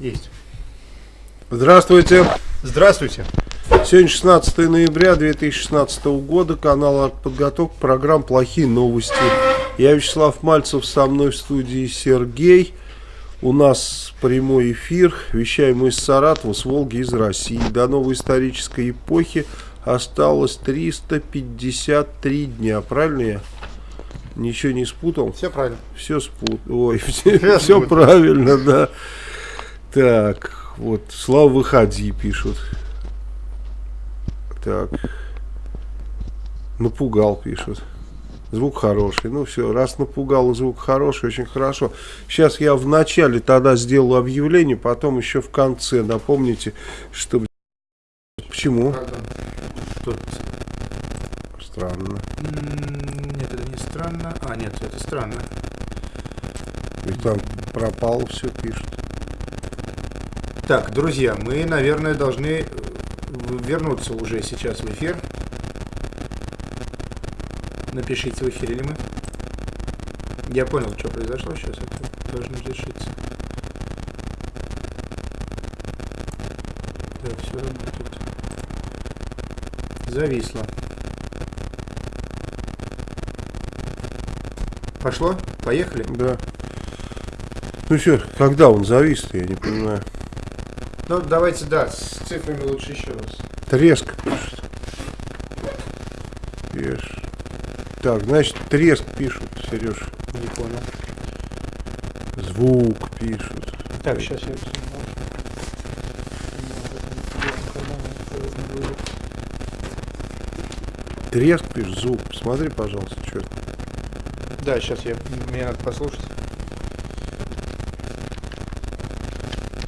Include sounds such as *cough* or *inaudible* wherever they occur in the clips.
Есть. Здравствуйте. Здравствуйте. Сегодня 16 ноября 2016 года, канал «Артподготовка», программа «Плохие новости». Я Вячеслав Мальцев, со мной в студии Сергей. У нас прямой эфир, вещаем мы из Саратова, с Волги, из России. До новой исторической эпохи осталось 353 дня, правильно я? Ничего не спутал? Все правильно. Все спутал. Ой, *laughs* все, все правильно, да. Так, вот, Слава, выходи, пишут. Так. Напугал, пишут. Звук хороший. Ну все, раз напугал и звук хороший, очень хорошо. Сейчас я в начале тогда сделаю объявление, потом еще в конце. Напомните, чтобы... Почему? Тут... Странно. Нет, это не странно. А, нет, это странно. Ведь там пропало все, пишут. Так, друзья, мы, наверное, должны вернуться уже сейчас в эфир. Напишите, в эфире ли мы. Я понял, что произошло, сейчас это должно решиться. Да, все работает. Зависло. Пошло? Поехали? Да. Ну что, когда он завис я не понимаю. Ну, давайте, да, с цифрами лучше еще раз. Треск пишет. Пишет. Так, значит, треск пишут, Сереж. Не понял. Звук пишут. Так, сейчас я... Треск пишет, звук. Посмотри, пожалуйста, что это. Да, сейчас я... Мне надо послушать.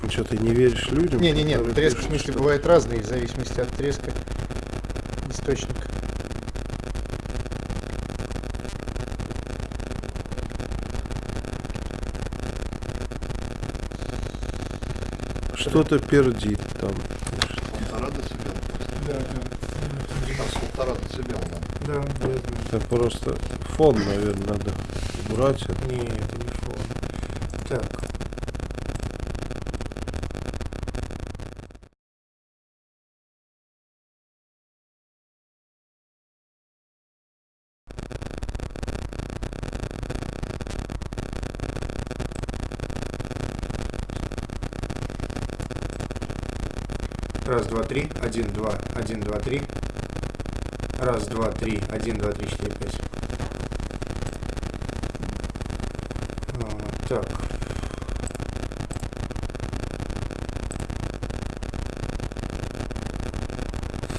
Ну что, ты не веришь людям? Не-не-не, треск в смысле что- бывает разный, в зависимости от треска источника. Что-то пердит там. Полтора децибела. Да, Сейчас полтора децибела да. Да. Это просто фон, наверное, надо убрать. не фон. Так. Раз, два, три, один, два, один, два, три. Раз, два, три, один, два, три, четыре, пять. А, так.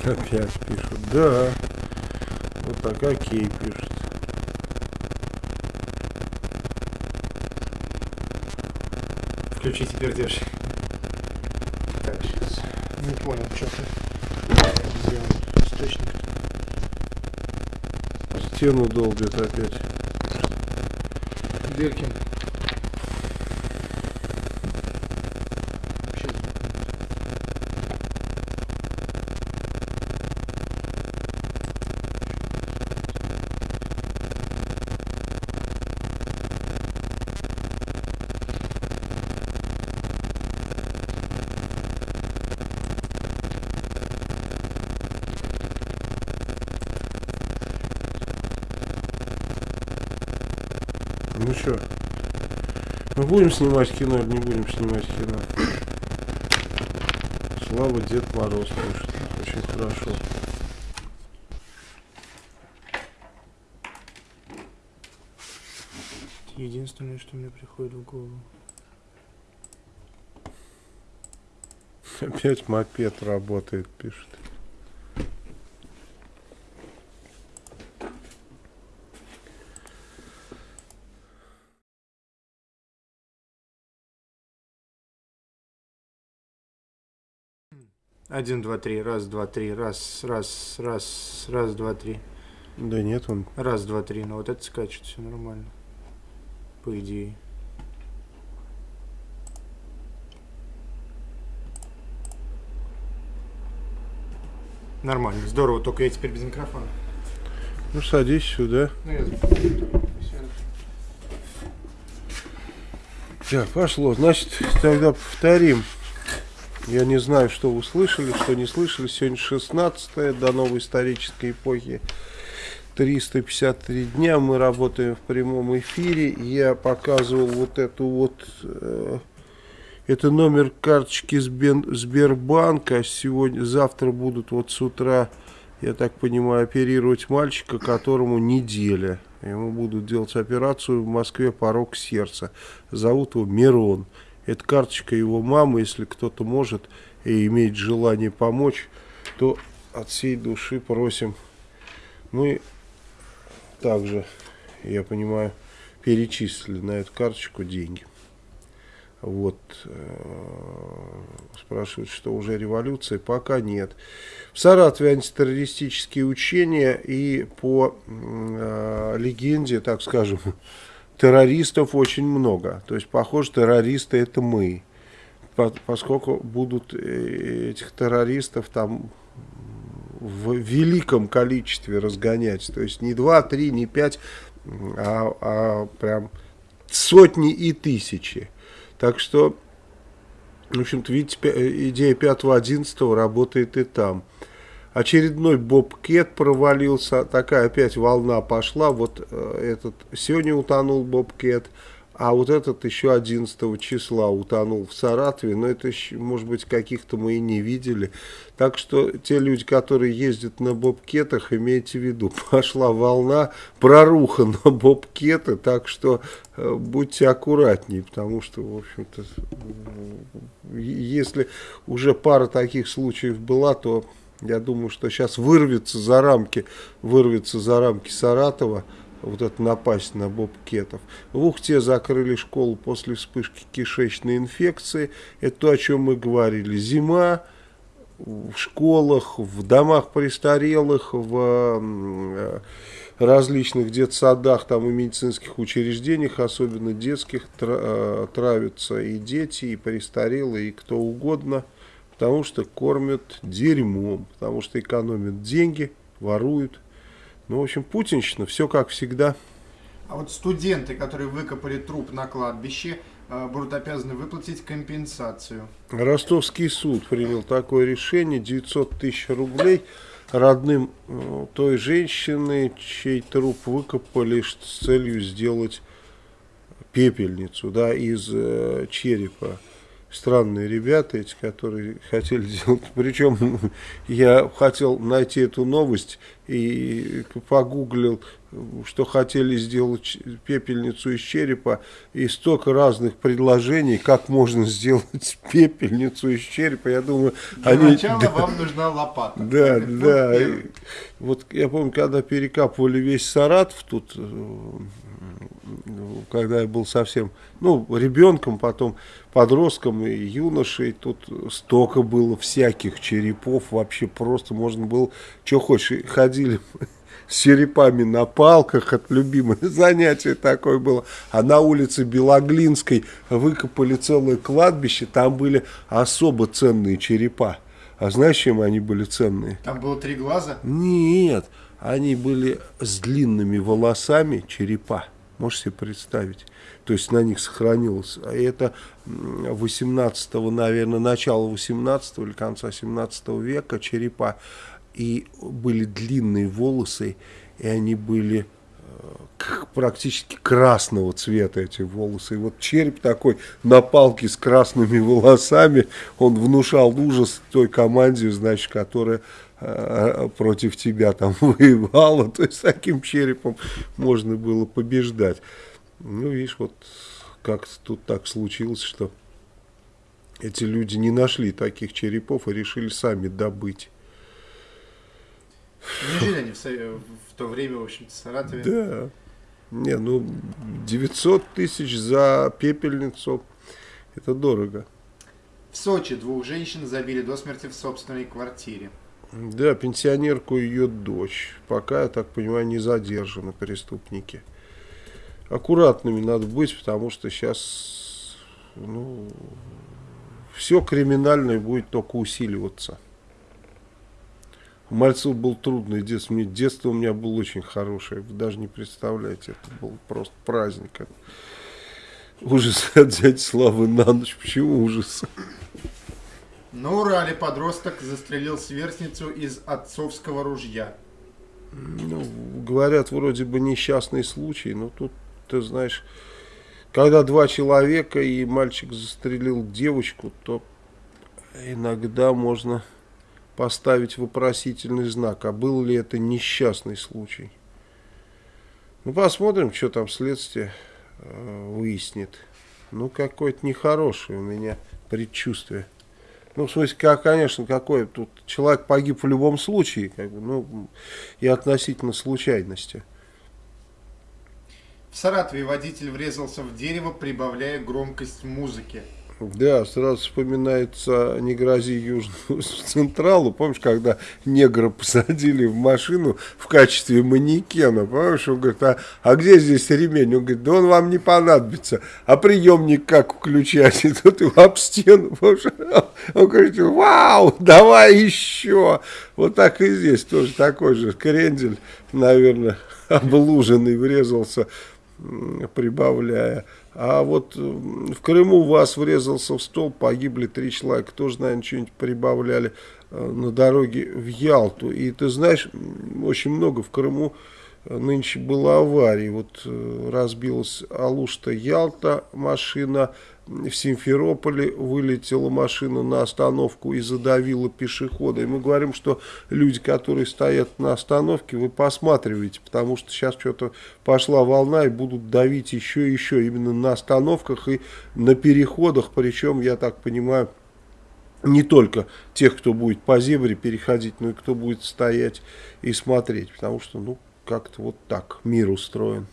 Опять пишут. Да. Вот так, окей, пишут. Включите пердеж. Не понял, что ты. Он? Источник. Стену долбят опять. Дыркин. Вообще Ну что? Мы будем снимать кино или не будем снимать кино? Слава Дед Мороз пишет. Очень хорошо. Единственное, что мне приходит в голову. Опять мопед работает, пишет. Один, два, три, раз, два, три, раз, раз, раз, раз, два, три. Да нет, он Раз, два, три. Ну вот это скачет, все нормально. По идее. Нормально, здорово, только я теперь без микрофона. Ну, садись сюда. Ну, я... Так, пошло. Значит, тогда повторим. Я не знаю, что вы слышали, что не слышали. Сегодня 16 до новой исторической эпохи. 353 дня мы работаем в прямом эфире. Я показывал вот эту вот... Э, это номер карточки Сбербанка. Сегодня, завтра будут вот с утра, я так понимаю, оперировать мальчика, которому неделя. Ему будут делать операцию в Москве порог сердца. Зовут его Мирон. Это карточка его мамы. Если кто-то может и имеет желание помочь, то от всей души просим. Мы также, я понимаю, перечислили на эту карточку деньги. Вот, э, спрашивают, что уже революция, пока нет. В Саратове антитеррористические учения и по э, легенде, так скажем, *laughs* террористов очень много. То есть, похоже, террористы это мы. По, поскольку будут э, этих террористов там в великом количестве разгонять. То есть не два, три, не пять, а, а прям сотни и тысячи. Так что, в общем-то, видите, идея 5-11 работает и там. Очередной Бобкет провалился, такая опять волна пошла. Вот э, этот сегодня утонул Бобкет, а вот этот еще 11 числа утонул в Саратове, но это, может быть, каких-то мы и не видели. Так что те люди, которые ездят на бобкетах, имейте в виду, *laughs* пошла волна, проруха на бобкеты, так что э, будьте аккуратнее, потому что, в общем-то, если уже пара таких случаев была, то я думаю, что сейчас вырвется за рамки, вырвется за рамки Саратова, вот это напасть на бобкетов. В Ухте закрыли школу после вспышки кишечной инфекции. Это то, о чем мы говорили. Зима в школах, в домах престарелых, в э, различных детсадах там и медицинских учреждениях, особенно детских, э, травятся и дети, и престарелые, и кто угодно, потому что кормят дерьмом, потому что экономят деньги, воруют, ну, в общем, путинщина, все как всегда. А вот студенты, которые выкопали труп на кладбище, э, будут обязаны выплатить компенсацию. Ростовский суд принял такое решение, 900 тысяч рублей родным э, той женщины, чей труп выкопали с целью сделать пепельницу да, из э, черепа странные ребята эти, которые хотели сделать. *laughs* Причем я хотел найти эту новость и погуглил, что хотели сделать пепельницу из черепа, и столько разных предложений, как можно сделать *laughs* пепельницу из черепа. Я думаю, Для они... начала *laughs* да, вам нужна лопата. Да, да. Вот я помню, когда перекапывали весь Саратов тут э, когда я был совсем, ну, ребенком, потом подростком и юношей, тут столько было всяких черепов, вообще просто можно было, что хочешь, ходили с черепами на палках, от любимое *laughs* занятие такое было. А на улице Белоглинской выкопали целое кладбище, там были особо ценные черепа. А знаешь, чем они были ценные? Там было три глаза? Нет, они были с длинными волосами черепа. Можешь себе представить? То есть на них сохранилось. А это 18 наверное, начало 18 или конца 17 века черепа. И были длинные волосы, и они были э, практически красного цвета эти волосы. И вот череп такой на палке с красными волосами, он внушал ужас той команде, значит, которая против тебя там *laughs* воевала, то есть с таким черепом можно было побеждать. Ну, видишь, вот как тут так случилось, что эти люди не нашли таких черепов и решили сами добыть. Не жили они в, в то время, в общем-то, в Саратове? Да. Не, ну, 900 тысяч за пепельницу, это дорого. В Сочи двух женщин забили до смерти в собственной квартире. Да, пенсионерку и ее дочь. Пока, я так понимаю, не задержаны преступники. Аккуратными надо быть, потому что сейчас ну, все криминальное будет только усиливаться. У Мальцев был трудный детство. Мне, детство у меня было очень хорошее. Вы даже не представляете, это был просто праздник. ужас *laughs* от дяди Славы на ночь. Почему ужас? На Урале подросток застрелил сверстницу из отцовского ружья. Ну, говорят, вроде бы несчастный случай, но тут, ты знаешь, когда два человека и мальчик застрелил девочку, то иногда можно поставить вопросительный знак, а был ли это несчастный случай. Ну, посмотрим, что там следствие э, выяснит. Ну, какое-то нехорошее у меня предчувствие. Ну, в смысле, как, конечно, какой тут человек погиб в любом случае, как бы, ну, и относительно случайности. В Саратове водитель врезался в дерево, прибавляя громкость музыки. Да, сразу вспоминается «Не грози Южному *laughs* Централу». Помнишь, когда негра посадили в машину в качестве манекена? Помнишь, он говорит, а, а где здесь ремень? Он говорит, да он вам не понадобится. А приемник как включать? *laughs* И тут его об стену. Помнишь? Он говорит, вау, давай еще. Вот так и здесь тоже такой же крендель, наверное, *laughs* облуженный, врезался, прибавляя а вот в Крыму вас врезался в стол, погибли три человека, тоже, наверное, что-нибудь прибавляли э, на дороге в Ялту. И ты знаешь, очень много в Крыму э, нынче было аварий. Вот э, разбилась Алушта-Ялта машина, в Симферополе вылетела машина на остановку и задавила пешехода. И мы говорим, что люди, которые стоят на остановке, вы посматриваете, потому что сейчас что-то пошла волна и будут давить еще и еще именно на остановках и на переходах. Причем, я так понимаю, не только тех, кто будет по зебре переходить, но и кто будет стоять и смотреть. Потому что, ну, как-то вот так мир устроен.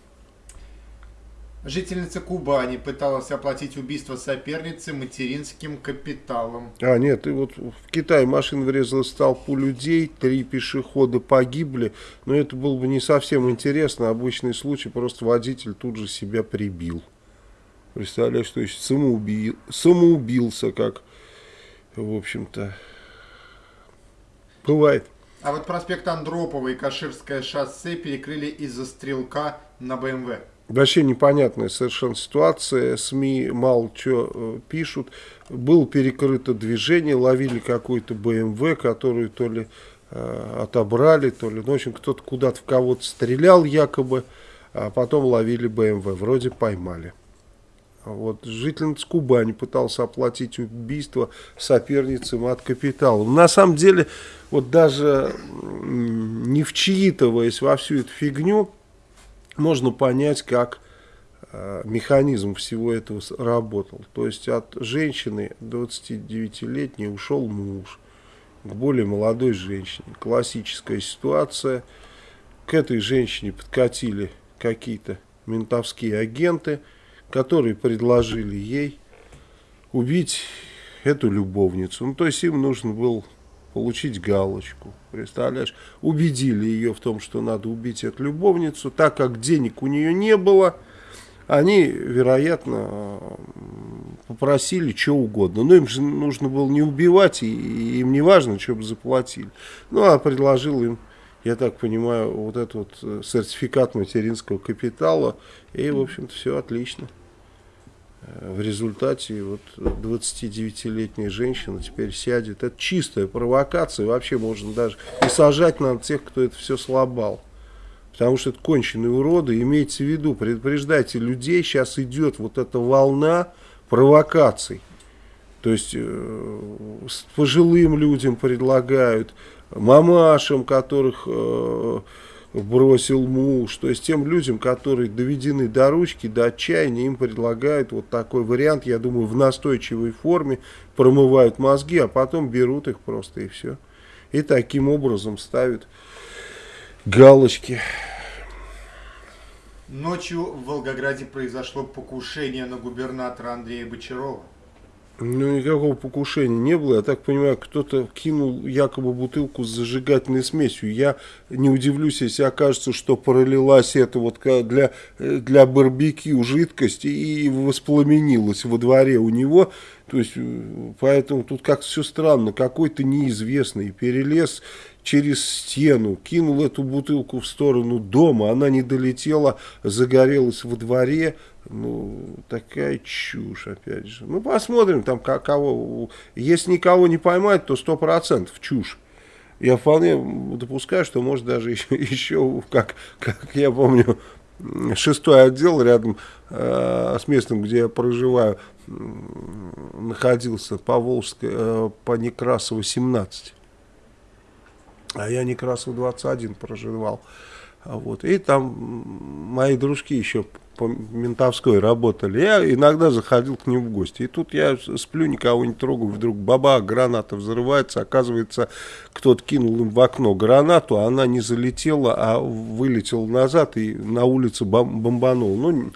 Жительница Кубани пыталась оплатить убийство соперницы материнским капиталом. А, нет, и вот в Китае машина врезалась в толпу людей, три пешехода погибли, но это было бы не совсем интересно, обычный случай, просто водитель тут же себя прибил. Представляешь, то есть самоубил, самоубился, как, в общем-то, бывает. А вот проспект Андропова и Каширское шоссе перекрыли из-за стрелка на БМВ. Вообще непонятная совершенно ситуация, СМИ мало что э, пишут. Было перекрыто движение, ловили какой-то БМВ, который то ли э, отобрали, то ли, ну, в общем, кто-то куда-то в кого-то стрелял якобы, а потом ловили БМВ, вроде поймали. Вот, жительница Кубани пытался оплатить убийство соперницам от капитала. На самом деле, вот даже не вчитываясь во всю эту фигню, можно понять, как э, механизм всего этого работал. То есть от женщины 29-летней ушел муж к более молодой женщине. Классическая ситуация. К этой женщине подкатили какие-то ментовские агенты, которые предложили ей убить эту любовницу. Ну, то есть им нужен был получить галочку. Представляешь? Убедили ее в том, что надо убить эту любовницу. Так как денег у нее не было, они, вероятно, попросили что угодно. Но им же нужно было не убивать, и им не важно, что бы заплатили. Ну, а предложил им, я так понимаю, вот этот вот э, сертификат материнского капитала. И, в общем-то, все отлично в результате вот 29-летняя женщина теперь сядет. Это чистая провокация. Вообще можно даже и сажать на тех, кто это все слабал. Потому что это конченые уроды. Имейте в виду, предупреждайте людей, сейчас идет вот эта волна провокаций. То есть э, пожилым людям предлагают, мамашам, которых... Э, бросил муж. То есть тем людям, которые доведены до ручки, до отчаяния, им предлагают вот такой вариант, я думаю, в настойчивой форме, промывают мозги, а потом берут их просто и все. И таким образом ставят галочки. Ночью в Волгограде произошло покушение на губернатора Андрея Бочарова. Ну, никакого покушения не было. Я так понимаю, кто-то кинул якобы бутылку с зажигательной смесью. Я не удивлюсь, если окажется, что пролилась это вот для, для барбекю жидкость и воспламенилась во дворе у него. То есть, э, поэтому тут как-то все странно. Какой-то неизвестный перелез через стену, кинул эту бутылку в сторону дома, она не долетела, загорелась во дворе. Ну, такая чушь, опять же. Ну, посмотрим, там кого. Если никого не поймать, то сто процентов чушь. Я вполне допускаю, что может даже *laughs* еще, еще как, как я помню, шестой отдел рядом э, с местом, где я проживаю, находился по Волжской, э, по Некрасово 17. А я Некрасов 21 проживал. Вот. И там мои дружки еще по ментовской работали. Я иногда заходил к ним в гости. И тут я сплю, никого не трогаю. Вдруг баба, граната взрывается. Оказывается, кто-то кинул им в окно гранату. А она не залетела, а вылетела назад и на улице бом бомбанул. Ну,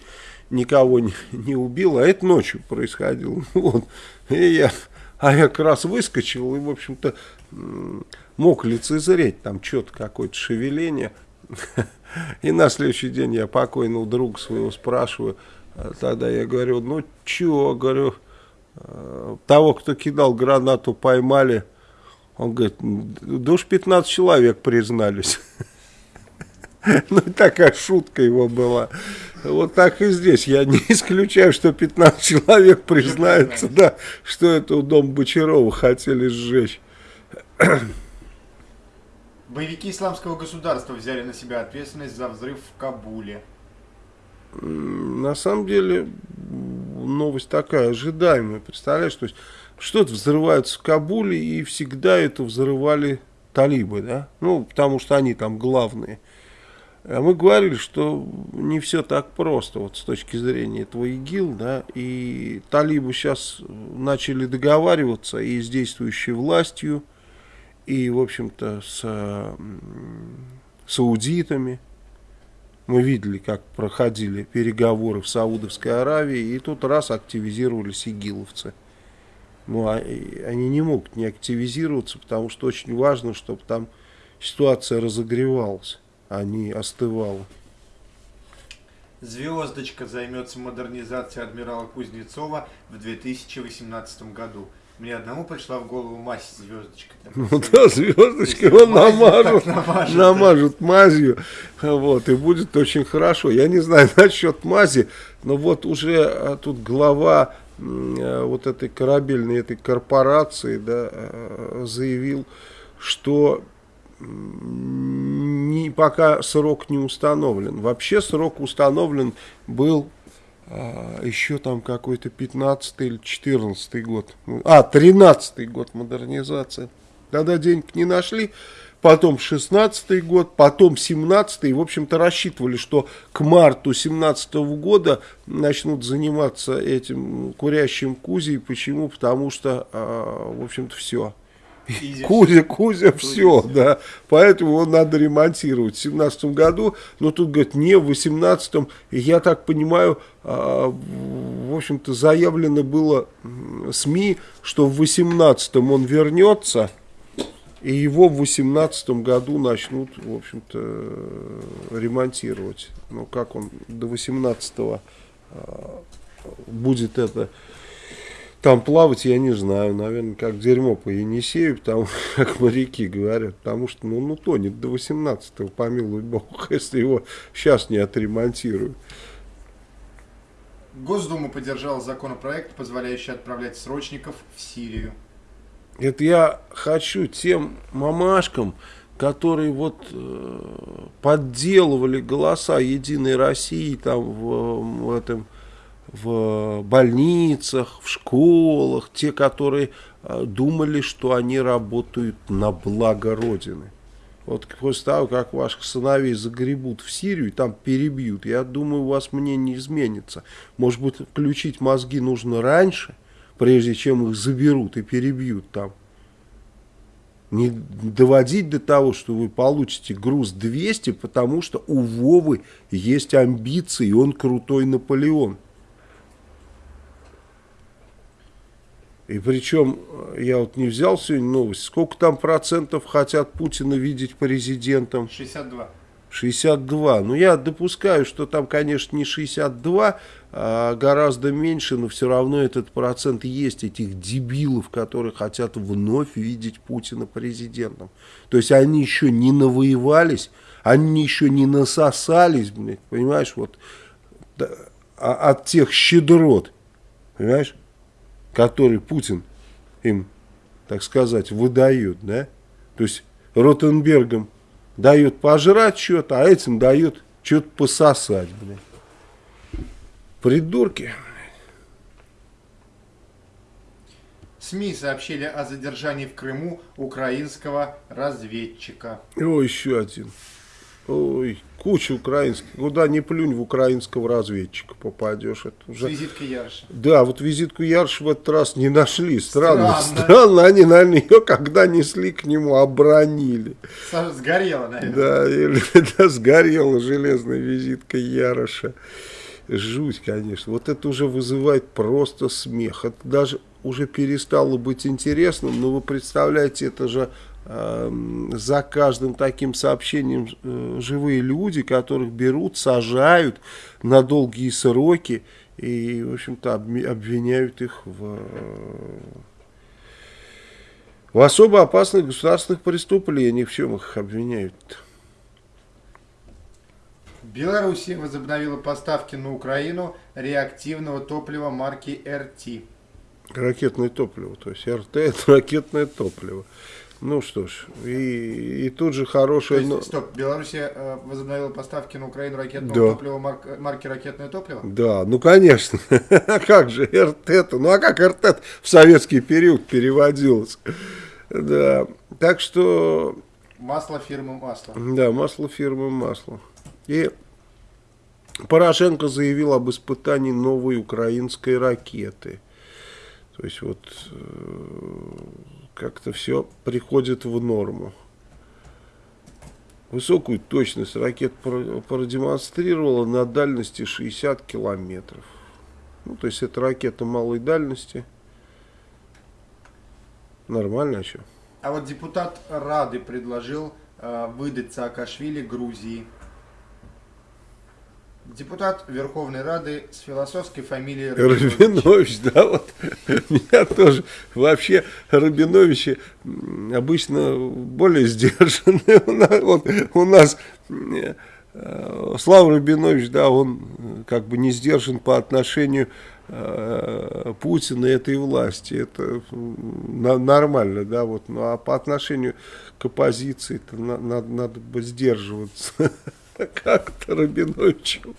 никого не, не убил. А это ночью происходило. *laughs* Вот. И я, а я как раз выскочил и, в общем-то, мог лицезреть там что-то, какое-то шевеление. *laughs* И на следующий день я покойного друга своего спрашиваю, а тогда я говорю, ну чего, говорю, э, того, кто кидал гранату, поймали. Он говорит, да уж 15 человек признались. *laughs* Ну, такая шутка его была. Вот так и здесь. Я не *laughs* исключаю, что 15 человек признаются, да, что это у дома Бочарова хотели сжечь. *clears throat* Боевики исламского государства взяли на себя ответственность за взрыв в Кабуле. На самом деле, новость такая, ожидаемая. Представляешь, то есть что-то взрывается в Кабуле, и всегда это взрывали талибы, да? Ну, потому что они там главные. А мы говорили, что не все так просто, вот с точки зрения этого ИГИЛ, да, и талибы сейчас начали договариваться и с действующей властью, и, в общем-то, с саудитами. Мы видели, как проходили переговоры в Саудовской Аравии, и тут раз активизировались игиловцы. Ну, а, они не могут не активизироваться, потому что очень важно, чтобы там ситуация разогревалась, а не остывала. Звездочка займется модернизацией адмирала Кузнецова в 2018 году. Мне одному пришла в голову мазь звездочка. Ну да, звездочка его намажут, намажут, намажут мазью, вот, и будет очень хорошо. Я не знаю *laughs* насчет мази, но вот уже а, тут глава а, вот этой корабельной этой корпорации да, а, заявил, что не, пока срок не установлен. Вообще срок установлен был а, еще там какой-то 15 или 14 год, а, 13 год модернизация. Тогда денег не нашли, потом 16 год, потом 17 и, в общем-то, рассчитывали, что к марту 17 года начнут заниматься этим курящим Кузей. Почему? Потому что, а, в общем-то, все. Кузя, Кузя, все, да. Поэтому его надо ремонтировать в 2017 году. Но тут, говорят, не в 2018. Я так понимаю, а, в общем-то, заявлено было СМИ, что в 2018 он вернется. И его в 2018 году начнут, в общем-то, ремонтировать. Ну, как он до 2018 а, будет это там плавать я не знаю, наверное, как дерьмо по Енисею, потому, *laughs* как моряки говорят, потому что, ну, ну тонет до 18-го, помилуй бог, *laughs* если его сейчас не отремонтируют. Госдума поддержала законопроект, позволяющий отправлять срочников в Сирию. Это я хочу тем мамашкам, которые вот э, подделывали голоса Единой России там в, в этом в больницах, в школах, те, которые э, думали, что они работают на благо Родины. Вот после того, как ваших сыновей загребут в Сирию и там перебьют, я думаю, у вас мнение изменится. Может быть, включить мозги нужно раньше, прежде чем их заберут и перебьют там. Не доводить до того, что вы получите груз 200, потому что у Вовы есть амбиции, и он крутой Наполеон. И причем, э, я вот не взял сегодня новость, сколько там процентов хотят Путина видеть президентом? 62. 62. Ну, я допускаю, что там, конечно, не 62, а гораздо меньше, но все равно этот процент есть, этих дебилов, которые хотят вновь видеть Путина президентом. То есть они еще не навоевались, они еще не насосались, блядь, понимаешь, вот, а, от тех щедрот, понимаешь, которые Путин им, так сказать, выдает, да? То есть Ротенбергам дают пожрать что-то, а этим дают что-то пососать, блядь. Придурки. СМИ сообщили о задержании в Крыму украинского разведчика. О, еще один. Ой, куча украинских. Куда не плюнь в украинского разведчика попадешь. Это уже... С визиткой Ярша. Да, вот визитку Ярш в этот раз не нашли. Странно, странно. странно они, наверное, ее когда несли к нему, обронили. Сгорела, наверное. Да, или, *laughs* да сгорела железная визитка Яроша. Жуть, конечно. Вот это уже вызывает просто смех. Это даже уже перестало быть интересным, но вы представляете, это же за каждым таким сообщением э, живые люди, которых берут, сажают на долгие сроки и, в общем-то, обвиняют их в, в особо опасных государственных преступлениях. В чем их обвиняют? -то? Беларусь возобновила поставки на Украину реактивного топлива марки РТ. Ракетное топливо, то есть РТ это ракетное топливо. Ну что ж, и, и тут же хорошее... То есть, стоп, Белоруссия э, возобновила поставки на Украину ракетного да. топлива марк, марки ракетное топливо? Да, ну конечно. *laughs* как же РТ-то? Ну а как РТ в советский период переводилось? Да, так что... Масло фирмы масло. Да, масло фирмы масло. И Порошенко заявил об испытании новой украинской ракеты. То есть вот э, как-то все приходит в норму. Высокую точность ракет продемонстрировала на дальности 60 километров. Ну, то есть это ракета малой дальности. Нормально, а что? А вот депутат Рады предложил э, выдать Саакашвили Грузии. Депутат Верховной Рады с философской фамилией Рабинович. Рабинович, да, вот. *laughs* Меня тоже. Вообще Рабиновичи обычно более сдержанные. *laughs* Вот у нас э, Слава Рабинович, да, он как бы не сдержан по отношению э, Путина и этой власти. Это нормально, да, вот. Ну а по отношению к оппозиции то надо, надо бы сдерживаться. *laughs* как-то Рабиновичем.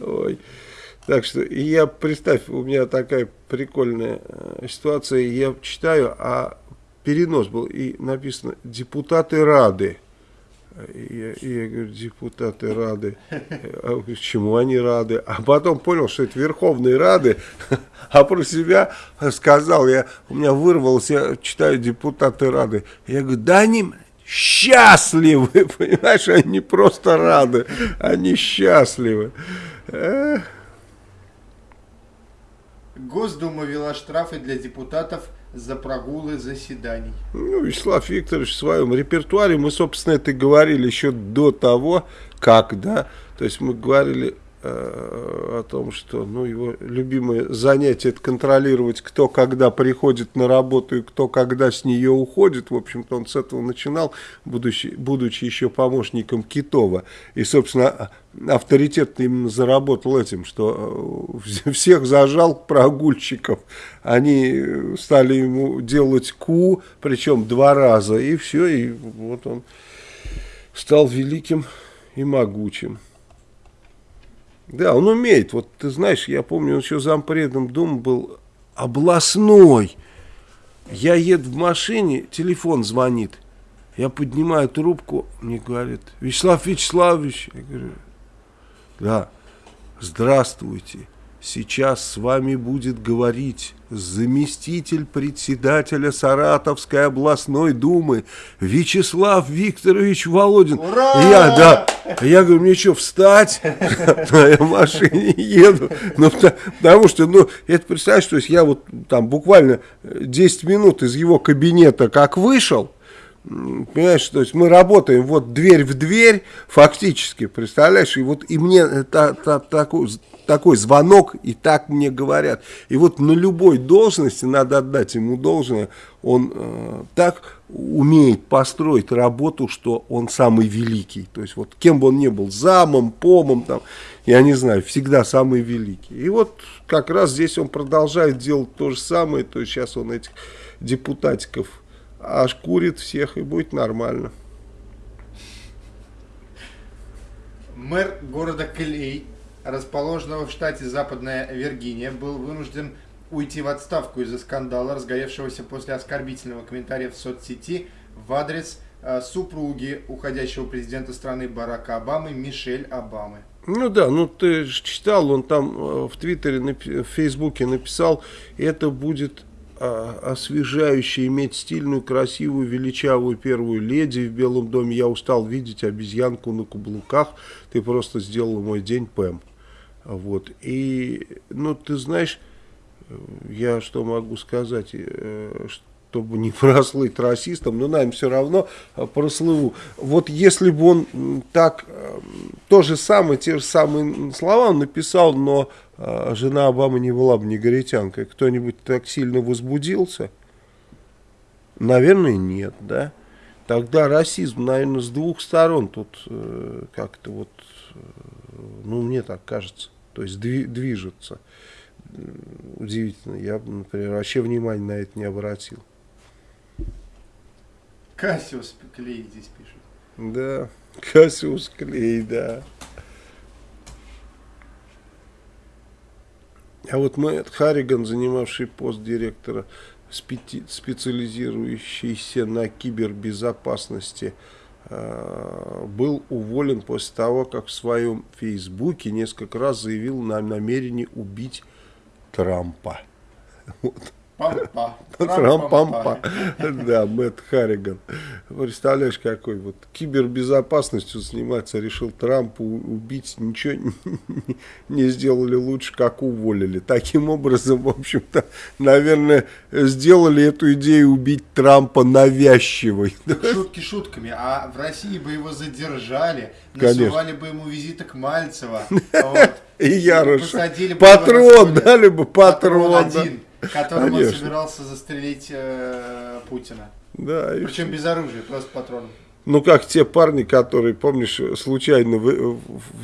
Ой. Так что я, представь, у меня такая прикольная э, ситуация, я читаю, а перенос был, и написано «депутаты Рады». Я, я говорю, депутаты Рады, а чему они рады? А потом понял, что это Верховные Рады, а про себя сказал, я, у меня вырвалось, я читаю депутаты Рады. Я говорю, да они счастливы, *laughs* понимаешь, они просто рады, они счастливы. Госдума ввела штрафы для депутатов за прогулы заседаний. Ну, Вячеслав Викторович в своем репертуаре, мы, собственно, это говорили еще до того, как, да, то есть мы говорили о том, что ну, его любимое занятие это контролировать, кто когда приходит на работу и кто когда с нее уходит. В общем-то, он с этого начинал, будучи, будучи еще помощником Китова. И, собственно, авторитет именно заработал этим, что э, *laughs* всех зажал прогульщиков. Они стали ему делать ку, причем два раза, и все, и вот он стал великим и могучим. Да, он умеет. Вот ты знаешь, я помню, он еще зампредом Думы был областной. Я еду в машине, телефон звонит. Я поднимаю трубку, мне говорит, Вячеслав Вячеславович. Я говорю, да, здравствуйте. Сейчас с вами будет говорить заместитель председателя Саратовской областной думы Вячеслав Викторович Володин. Ура! Я, да, я говорю, мне что, встать? На машине еду. Ну, потому что, ну, это представляешь, то есть я вот там буквально 10 минут из его кабинета как вышел, Понимаешь, то есть мы работаем вот дверь в дверь, фактически, представляешь, и вот и мне та, та, такой, такой звонок, и так мне говорят. И вот на любой должности надо отдать ему должное, он э, так умеет построить работу, что он самый великий. То есть вот кем бы он ни был, замом, помом, там, я не знаю, всегда самый великий. И вот как раз здесь он продолжает делать то же самое, то есть сейчас он этих депутатиков аж курит всех и будет нормально. Мэр города Клей, расположенного в штате Западная Виргиния, был вынужден уйти в отставку из-за скандала, разгоревшегося после оскорбительного комментария в соцсети в адрес э, супруги уходящего президента страны Барака Обамы Мишель Обамы. Ну да, ну ты же читал, он там э, в Твиттере, в Фейсбуке написал, это будет освежающе иметь стильную, красивую, величавую первую леди в Белом доме. Я устал видеть обезьянку на каблуках. Ты просто сделала мой день, Пэм. Вот. И, ну, ты знаешь, я что могу сказать, э, чтобы не *laughs* прослыть расистом, но, наверное, все равно прослыву. Вот если бы он так, э, то же самое, те же самые слова написал, но а, жена Обамы не была бы негритянкой, кто-нибудь так сильно возбудился? Наверное, нет, да? Тогда расизм, наверное, с двух сторон тут э, как-то вот, э, ну, мне так кажется, то есть дви движется. Удивительно, я например, вообще внимания на это не обратил. Кассиус Клей здесь пишет. Да, Кассиус Клей, да. А вот Мэтт Харриган, занимавший пост директора, специализирующийся на кибербезопасности, а, был уволен после того, как в своем фейсбуке несколько раз заявил на намерении убить Трампа. *laughs* Вот. Трам-пампа. Да, Мэтт Харриган. Представляешь, какой вот кибербезопасностью заниматься решил Трамп убить, ничего *laughs* не сделали лучше, как уволили. Таким образом, в общем-то, наверное, сделали эту идею убить Трампа навязчивой. *laughs* Шутки шутками, а в России бы его задержали, насылали бы ему визиты к Мальцева. *laughs* И Яроша. Патрон, дали бы патрон. один. Которым он собирался застрелить э, Путина. Да. Причем без оружия, просто патроном. Ну, как те парни, которые, помнишь, случайно, вы,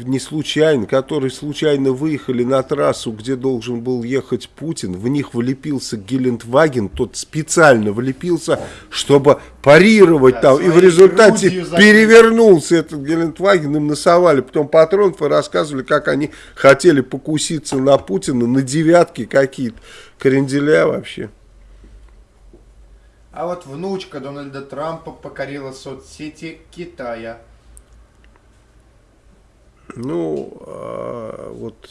не случайно, которые случайно выехали на трассу, где должен был ехать Путин, в них влепился Гелендваген, тот специально влепился, чтобы парировать да, там, и в результате перевернулся этот Гелендваген, им насовали потом патронов и рассказывали, как они хотели покуситься на Путина, на девятки какие-то, кренделя вообще. А вот внучка Дональда Трампа покорила соцсети Китая. Ну, а, вот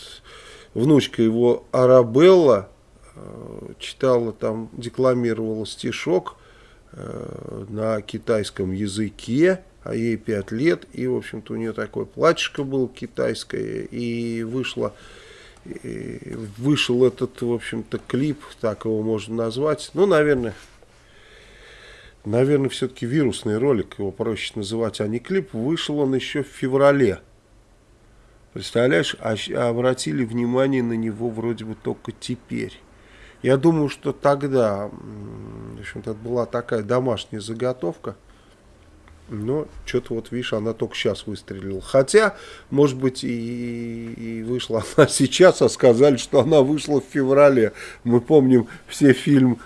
внучка его Арабелла а, читала там, декламировала стишок а, на китайском языке, а ей 5 лет, и, в общем-то, у нее такое платьишко было китайское, и вышло и вышел этот, в общем-то, клип, так его можно назвать, ну, наверное, наверное, все-таки вирусный ролик, его проще называть, а не клип, вышел он еще в феврале. Представляешь, а, а обратили внимание на него вроде бы только теперь. Я думаю, что тогда, в общем-то, это была такая домашняя заготовка. Но что-то вот, видишь, она только сейчас выстрелила. Хотя, может быть, и, и вышла она *laughs* сейчас, а сказали, что она вышла в феврале. Мы помним все фильм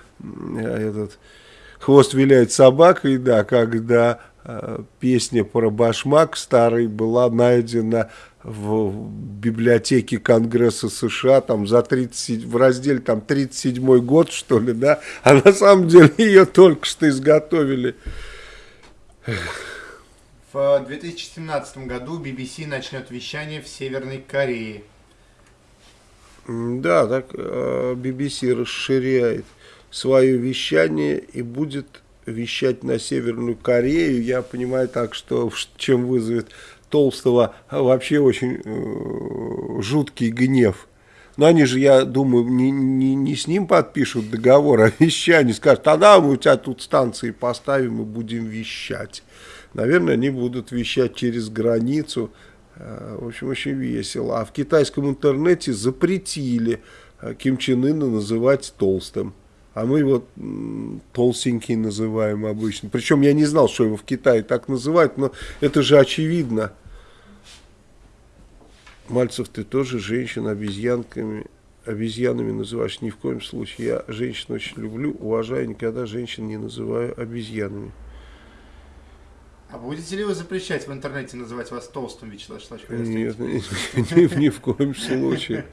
этот хвост виляет собакой, да, когда э, песня про башмак старый была найдена в библиотеке Конгресса США там за 30, в разделе там 37 год что ли, да, а на самом деле ее только что изготовили. В 2017 году BBC начнет вещание в Северной Корее. Да, так э, BBC расширяет свое вещание и будет вещать на Северную Корею. Я понимаю так, что чем вызовет Толстого вообще очень э, жуткий гнев. Но они же, я думаю, не, не, не с ним подпишут договор о вещании, скажут, тогда мы у тебя тут станции поставим и будем вещать. Наверное, они будут вещать через границу. Э, в общем, очень весело. А в китайском интернете запретили э, Ким Чен Ына называть толстым. А мы его толстенький называем обычно. Причем я не знал, что его в Китае так называют, но это же очевидно. Мальцев, ты тоже женщин обезьянками, обезьянами называешь? Ни в коем случае. Я женщин очень люблю, уважаю, никогда женщин не называю обезьянами. А будете ли вы запрещать в интернете называть вас толстым, Вячеслав Шлачков? Нет, ни, *laughs* ни в коем случае.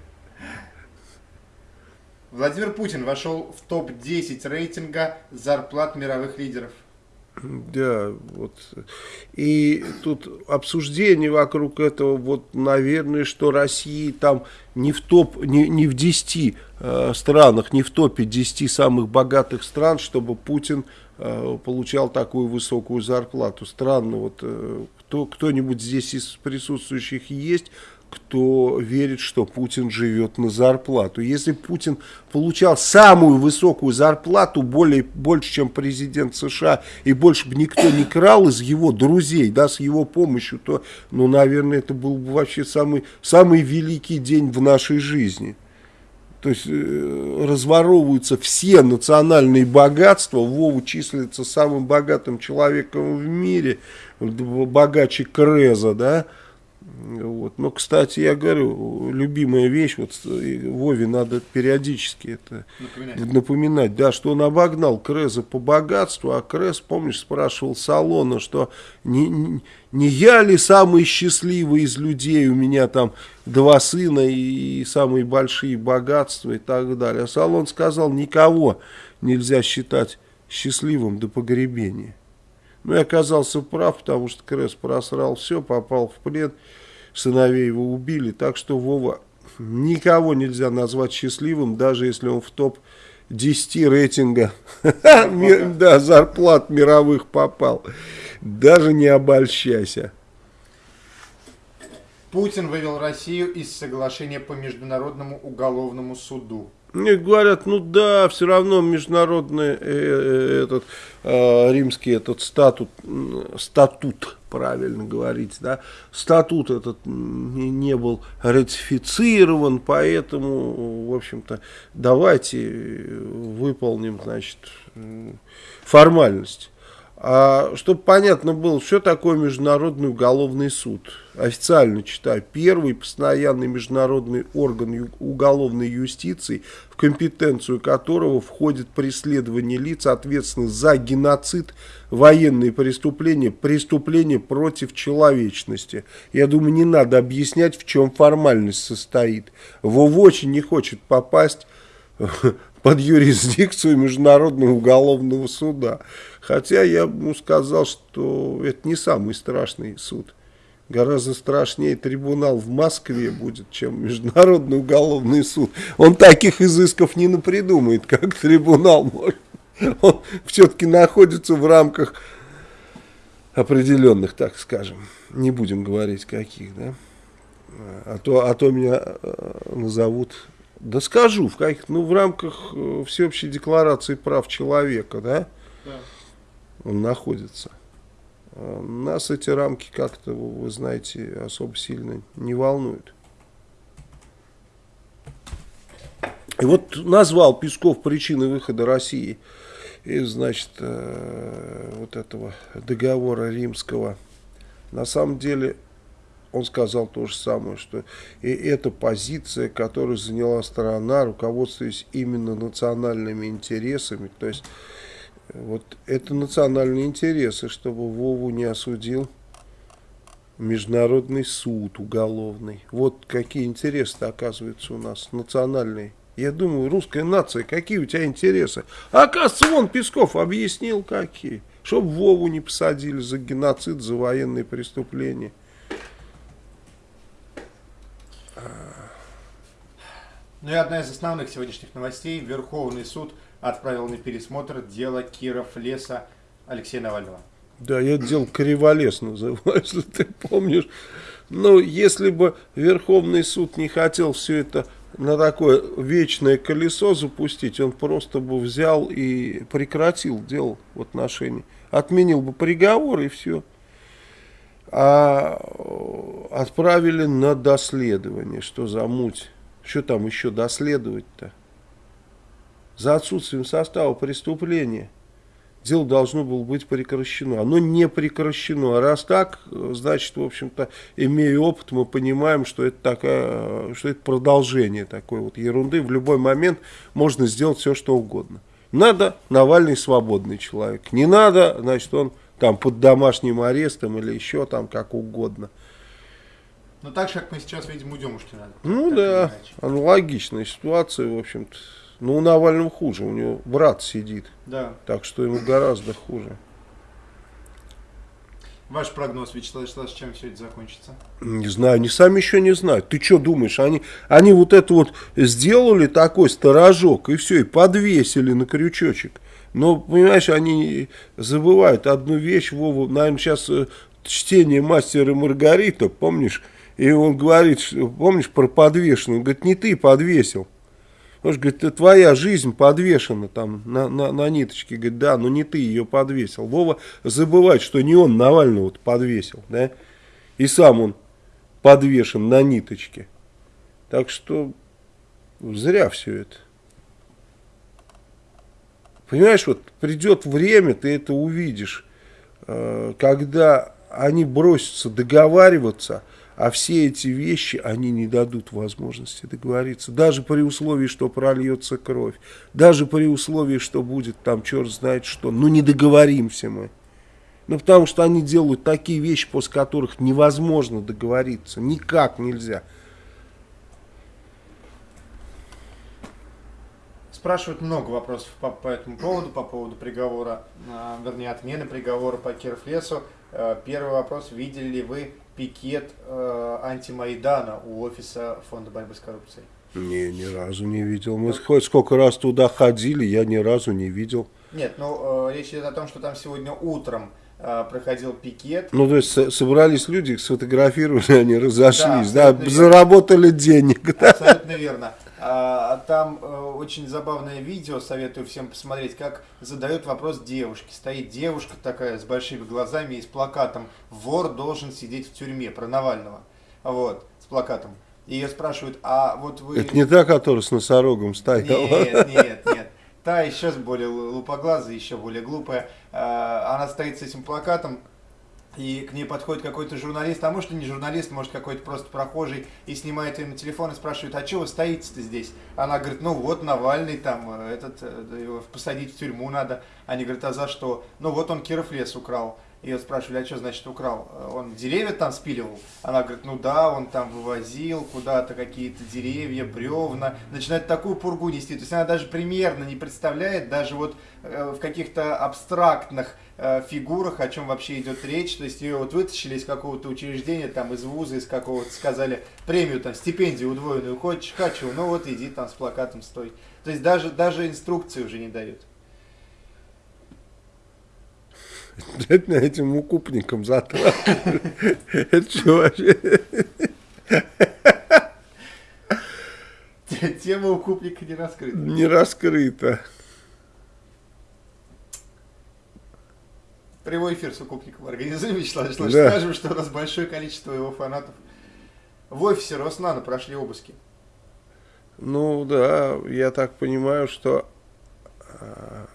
Владимир Путин вошел в топ-10 рейтинга зарплат мировых лидеров. Да, вот. И тут обсуждение вокруг этого, вот, наверное, что Россия там не в топ, не, не в 10 э, странах, не в топе 10 самых богатых стран, чтобы Путин э, получал такую высокую зарплату. Странно, вот э, кто, кто-нибудь здесь из присутствующих есть, кто верит, что Путин живет на зарплату. Если Путин получал самую высокую зарплату, более, больше, чем президент США, и больше бы никто не крал из его друзей, да, с его помощью, то, ну, наверное, это был бы вообще самый, самый великий день в нашей жизни. То есть э, разворовываются все национальные богатства, Вова числится самым богатым человеком в мире, богаче Креза, да, вот. Но, кстати, я говорю, любимая вещь, вот Вове надо периодически это напоминать. напоминать, да, что он обогнал Креза по богатству, а Крез, помнишь, спрашивал Салона, что не, не, не я ли самый счастливый из людей, у меня там два сына и, и самые большие богатства и так далее. А Салон сказал, никого нельзя считать счастливым до погребения. Ну, и оказался прав, потому что Крес просрал все, попал в плен сыновей его убили. Так что Вова никого нельзя назвать счастливым, даже если он в топ-10 рейтинга *laughs* да, зарплат мировых попал. Даже не обольщайся. Путин вывел Россию из соглашения по Международному уголовному суду. Мне говорят, ну да, все равно международный э, э, этот э, римский этот статут, статут, правильно говорить, да, статут этот не, был ратифицирован, поэтому, в общем-то, давайте выполним, значит, формальность. А, чтобы понятно было, что такое Международный уголовный суд. Официально читаю. Первый постоянный международный орган уголовной юстиции, в компетенцию которого входит преследование лиц, ответственных за геноцид, военные преступления, преступления против человечности. Я думаю, не надо объяснять, в чем формальность состоит. Вов очень не хочет попасть *laughs* под юрисдикцию Международного уголовного суда. Хотя я ему сказал, что это не самый страшный суд. Гораздо страшнее трибунал в Москве будет, чем Международный уголовный суд. Он таких изысков не напридумает, как трибунал может. Он все-таки находится в рамках определенных, так скажем. Не будем говорить каких, да. А то, а то меня э, назовут да скажу, в каких, ну в рамках э, всеобщей декларации прав человека, да, да. он находится. А нас эти рамки как-то, вы знаете, особо сильно не волнуют. И вот назвал Песков причины выхода России из, значит, э, вот этого договора римского. На самом деле он сказал то же самое, что и эта позиция, которую заняла сторона, руководствуясь именно национальными интересами, то есть вот это национальные интересы, чтобы Вову не осудил международный суд уголовный. Вот какие интересы оказываются у нас национальные. Я думаю, русская нация, какие у тебя интересы? А оказывается, вон Песков объяснил, какие. Чтобы Вову не посадили за геноцид, за военные преступления. Ну и одна из основных сегодняшних новостей. Верховный суд отправил на пересмотр дело Киров леса Алексея Навального. Да, я дело Криволес называю, *laughs* если ты помнишь. Ну, если бы Верховный суд не хотел все это на такое вечное колесо запустить, он просто бы взял и прекратил дело в отношении. Отменил бы приговор и все. А отправили на доследование. Что за муть? Что там еще доследовать-то? За отсутствием состава преступления дело должно было быть прекращено. Оно не прекращено. А раз так, значит, в общем-то, имея опыт, мы понимаем, что это, такая, что это продолжение такой вот ерунды. В любой момент можно сделать все, что угодно. Надо, Навальный свободный человек. Не надо, значит, он там под домашним арестом или еще там как угодно. Ну так же, как мы сейчас видим у Демушкина. Ну да, аналогичная ситуация, в общем-то. Ну, у Навального хуже, у него брат сидит. Да. Так что ему гораздо хуже. Ваш прогноз, Вячеслав Вячеславович, чем все это закончится? Не знаю, они сами еще не знают. Ты что думаешь, они, они вот это вот сделали такой сторожок и все, и подвесили на крючочек. Но, понимаешь, они забывают одну вещь, Вова, наверное, сейчас э, чтение «Мастера Маргарита», помнишь? И он говорит, помнишь, про подвешенную, говорит, не ты подвесил. Он же говорит, твоя жизнь подвешена там на, на, на ниточке. Говорит, да, но не ты ее подвесил. Вова забывает, что не он Навального подвесил, да? И сам он подвешен на ниточке. Так что зря все это. Понимаешь, вот придет время, ты это увидишь, э, когда они бросятся договариваться, а все эти вещи, они не дадут возможности договориться. Даже при условии, что прольется кровь. Даже при условии, что будет там черт знает что. Ну не договоримся мы. Ну потому что они делают такие вещи, после которых невозможно договориться. Никак нельзя. Спрашивают много вопросов по, по этому поводу, по поводу приговора, э, вернее отмены приговора по Кировлесу. Э, первый вопрос. Видели ли вы пикет э, антимайдана у офиса Фонда борьбы с коррупцией? Не, ни разу не видел. Мы хоть сколько раз туда ходили, я ни разу не видел. Нет, ну э, речь идет о том, что там сегодня утром проходил пикет. Ну, то есть со- собрались люди, сфотографировали, они разошлись, Да, да, заработали денег. да. Абсолютно верно. А, там э, очень забавное видео, советую всем посмотреть, как задают вопрос девушке. Стоит девушка такая с большими глазами и с плакатом «Вор должен сидеть в тюрьме» про Навального. Вот, с плакатом. И ее спрашивают, а вот вы... Это не та, которая с носорогом стояла. Нет, нет, нет. Та еще более лупоглазая, еще более глупая. А, Она стоит с этим плакатом, и к ней подходит какой-то журналист, а может и не журналист, может какой-то просто прохожий, и снимает ее на телефон и спрашивает, а что вы стоите-то здесь? Она говорит, ну вот Навальный там, э, этот, э, его посадить в тюрьму надо. Они говорят, а за что? Ну вот он Киров лес украл. Ее спрашивали, а что значит украл? Он деревья там спиливал? Она говорит, ну да, он там вывозил куда-то какие-то деревья, бревна. Начинает такую пургу нести. То есть она даже примерно не представляет, даже вот э, в каких-то абстрактных э, фигурах, о чем вообще идет речь. То есть ее вот вытащили из какого-то учреждения, там из вуза, из какого-то, сказали, премию, там, стипендию удвоенную хочешь, хочу, ну вот иди там с плакатом стой. То есть даже, даже инструкции уже не дают. *laughs* *laughs* Это этим укупником затратили. Это что вообще? *laughs* Тема укупника не раскрыта. Не раскрыто. Прямой эфир с укупником организуем, *laughs* Вячеслав Вячеславович. Да. Скажем, что у нас большое количество его фанатов. В офисе Роснана прошли обыски. Ну да, я так понимаю, что а,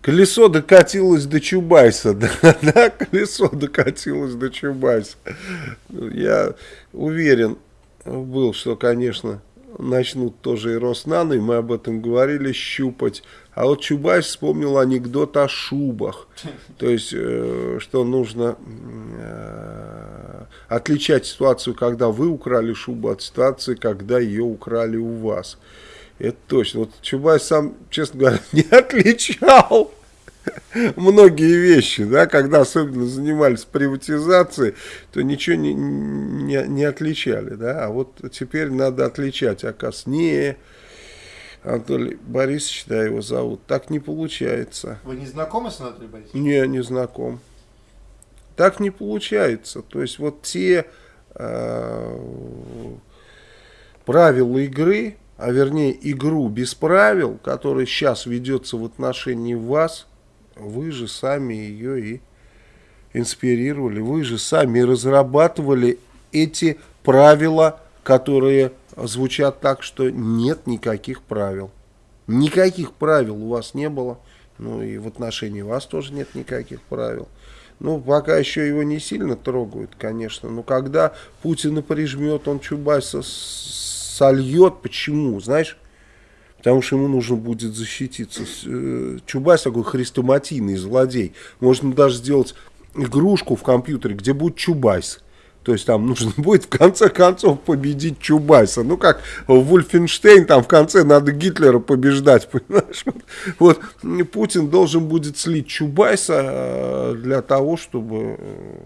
колесо докатилось до Чубайса, *laughs* да, да, колесо докатилось до Чубайса. Ну, Я уверен был, что, конечно, начнут тоже и Роснано, и мы об этом говорили, щупать. А вот Чубайс вспомнил анекдот о шубах. *laughs* То есть, э, что нужно э, отличать ситуацию, когда вы украли шубу, от ситуации, когда ее украли у вас. Это точно. Вот Чубайс сам, честно говоря, *laughs* не отличал *laughs* многие вещи, да, когда особенно занимались приватизацией, то ничего не, не, не отличали, да, а вот теперь надо отличать, оказывается, не Анатолий Борисович, да, его зовут, так не получается. Вы не знакомы с Анатолием Борисовичем? Не, не знаком. Так не получается. То есть вот те э, правила игры, а вернее игру без правил, которая сейчас ведется в отношении вас, вы же сами ее и инспирировали, вы же сами разрабатывали эти правила, которые звучат так, что нет никаких правил. Никаких правил у вас не было, ну и в отношении вас тоже нет никаких правил. Ну, пока еще его не сильно трогают, конечно. Но когда Путина прижмет, он Чубайса сольет. Почему? Знаешь? Потому что ему нужно будет защититься. Э, Чубайс такой хрестоматийный злодей. Можно даже сделать игрушку в компьютере, где будет Чубайс. То есть там *laughs* нужно будет в конце концов победить Чубайса. Ну как Wolfenstein, там в конце надо Гитлера побеждать, *laughs* понимаешь? Вот, Путин должен будет слить Чубайса э, для того, чтобы э,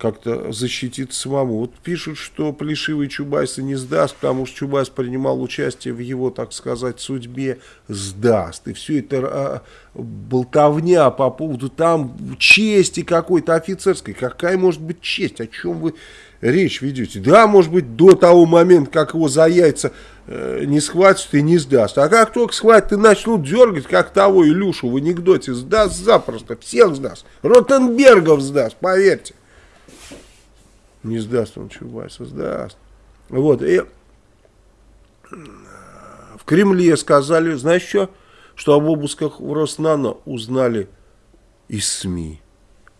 как-то защититься самому. Вот пишут, что Плешивый Чубайса не сдаст, потому что Чубайс принимал участие в его, так сказать, судьбе, сдаст. И все это а, болтовня по поводу там чести какой-то офицерской. Какая может быть честь? О чем вы речь ведете? Да, может быть, до того момента, как его за яйца э, не схватят и не сдаст. А как только схватят и начнут дергать, как того Илюшу в анекдоте, сдаст запросто, всех сдаст. Ротенбергов сдаст, поверьте. Не сдаст он Чубайса, сдаст. Вот, и в Кремле сказали, знаешь что? Что об обысках в Роснано узнали из СМИ.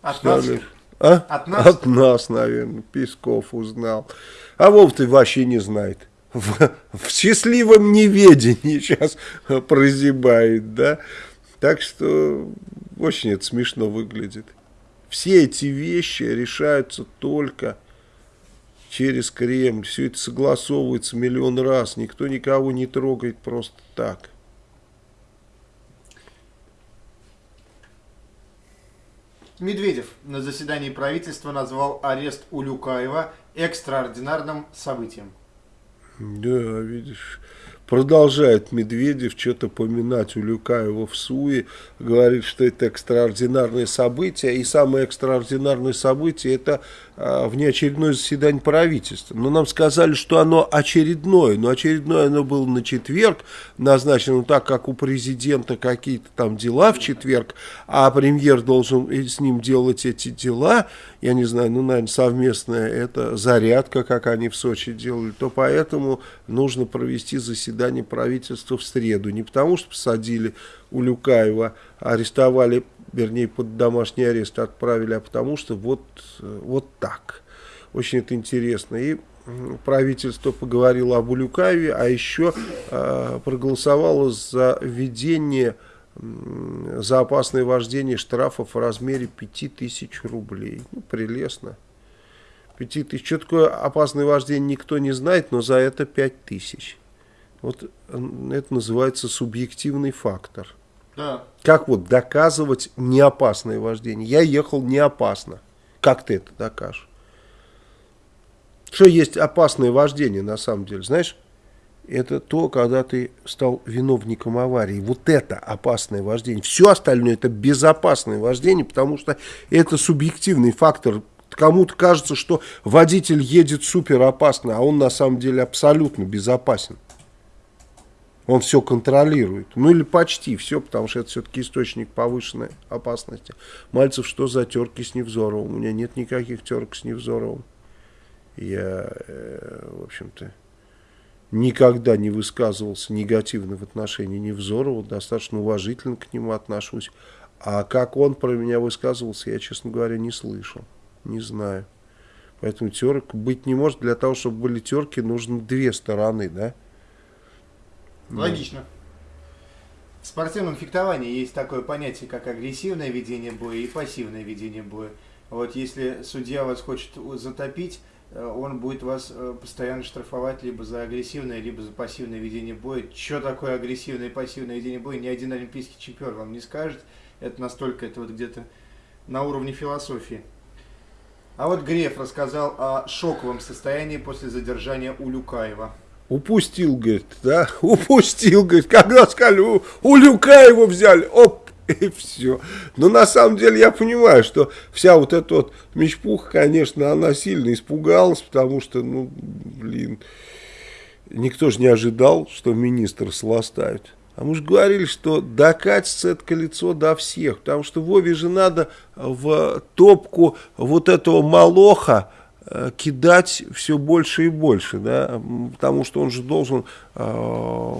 От Сказали, нас? А? От нас? От нас, наверное, Песков узнал. А Вов ты вообще не знает. В, в счастливом неведении *laughs* сейчас прозябает, да? Так что очень это смешно выглядит. Все эти вещи решаются только через Кремль. Все это согласовывается миллион раз. Никто никого не трогает просто так. Медведев на заседании правительства назвал арест Улюкаева экстраординарным событием. Да, видишь, Продолжает Медведев что-то поминать Улюкаева в СУИ, говорит, что это экстраординарное событие, и самое экстраординарное событие это внеочередное заседание правительства. Но нам сказали, что оно очередное, но очередное оно было на четверг, назначено так, как у президента какие-то там дела в четверг, а премьер должен с ним делать эти дела, я не знаю, ну, наверное, совместная это зарядка, как они в Сочи делали, то поэтому нужно провести заседание правительства в среду. Не потому, что посадили Улюкаева, арестовали, вернее, под домашний арест отправили, а потому что вот, вот так. Очень это интересно. И правительство поговорило об Улюкаеве, а еще э, проголосовало за введение за опасное вождение штрафов в размере 5000 рублей. Ну, прелестно. 5000. Что такое опасное вождение, никто не знает, но за это 5000. Вот это называется субъективный фактор. Как вот доказывать неопасное вождение? Я ехал не опасно. Как ты это докажешь? Что есть опасное вождение на самом деле, знаешь? это то, когда ты стал виновником аварии. Вот это опасное вождение. Все остальное это безопасное вождение, потому что это субъективный фактор. Кому-то кажется, что водитель едет супер опасно, а он на самом деле абсолютно безопасен. Он все контролирует. Ну или почти все, потому что это все-таки источник повышенной опасности. Мальцев, что за терки с Невзоровым? У меня нет никаких терок с Невзоровым. Я, э, в общем-то, никогда не высказывался негативно в отношении Невзорова, достаточно уважительно к нему отношусь. А как он про меня высказывался, я, честно говоря, не слышал, не знаю. Поэтому терок быть не может. Для того, чтобы были терки, нужно две стороны, да? Логично. В спортивном фехтовании есть такое понятие, как агрессивное ведение боя и пассивное ведение боя. Вот если судья вас хочет затопить, Э, он будет вас э, постоянно штрафовать либо за агрессивное, либо за пассивное ведение боя. Что такое агрессивное и пассивное ведение боя, ни один олимпийский чемпион вам не скажет. Это настолько, это вот где-то на уровне философии. А вот Греф рассказал о шоковом состоянии после задержания Улюкаева. Упустил, говорит, да? *laughs* Упустил, говорит, когда сказали, у, Улюкаева взяли, оп, *laughs* и все. Но на самом деле я понимаю, что вся вот эта вот мечпуха, конечно, она сильно испугалась, потому что, ну, блин, никто же не ожидал, что министр сластают. А мы же говорили, что докатится это колесо до всех, потому что Вове же надо в топку вот этого молоха кидать все больше и больше, да, потому что он же должен э,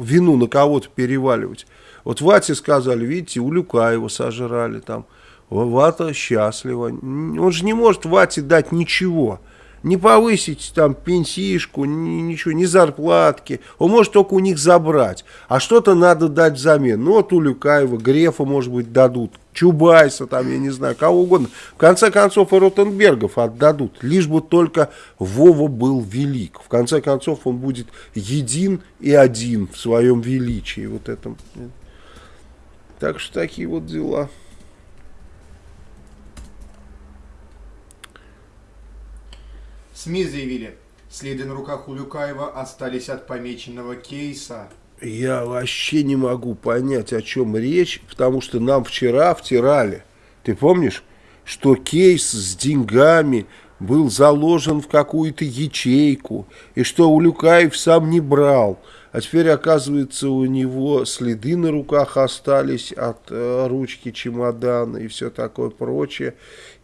вину на кого-то переваливать. Вот Вате сказали, видите, у Люкаева сожрали там, Вата счастлива. Он же не может Вате дать ничего не повысить там пенсишку, ни, ничего, ни зарплатки. Он может только у них забрать. А что-то надо дать взамен. Ну, вот у Люкаева, Грефа, может быть, дадут. Чубайса, там, я не знаю, кого угодно. В конце концов, и Ротенбергов отдадут. Лишь бы только Вова был велик. В конце концов, он будет един и один в своем величии. Вот этом. Так что такие вот дела. СМИ заявили, следы на руках у Люкаева остались от помеченного кейса. Я вообще не могу понять, о чем речь, потому что нам вчера втирали. Ты помнишь, что кейс с деньгами был заложен в какую-то ячейку, и что Улюкаев сам не брал. А теперь, оказывается, у него следы на руках остались от э, ручки чемодана и все такое прочее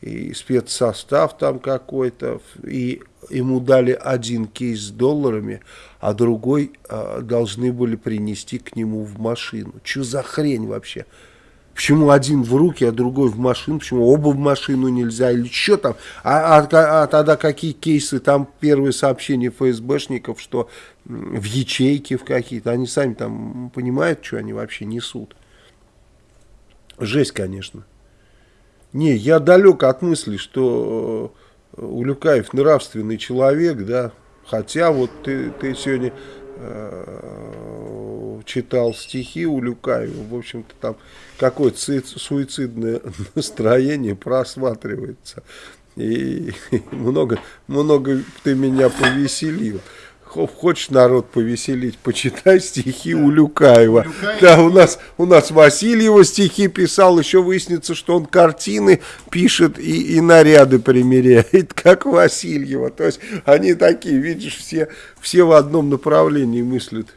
и спецсостав там какой-то, и ему дали один кейс с долларами, а другой э, должны были принести к нему в машину. Что за хрень вообще? Почему один в руки, а другой в машину? Почему оба в машину нельзя? Или что там? А, а, а тогда какие кейсы? Там первые сообщения ФСБшников, что в ячейке в какие-то. Они сами там понимают, что они вообще несут. Жесть, конечно. Не, я далек от мысли, что э, Улюкаев нравственный человек, да, хотя вот ты, ты сегодня э, читал стихи Улюкаева, в общем-то там какое-то суицидное *laughs* настроение просматривается. И *laughs* много, много ты меня повеселил хочешь народ повеселить, почитай стихи да. у Люкаева. Люкаева. Да, у нас, у нас Васильева стихи писал, еще выяснится, что он картины пишет и, и наряды примеряет, *laughs* как Васильева. То есть они такие, видишь, все, все в одном направлении мыслят.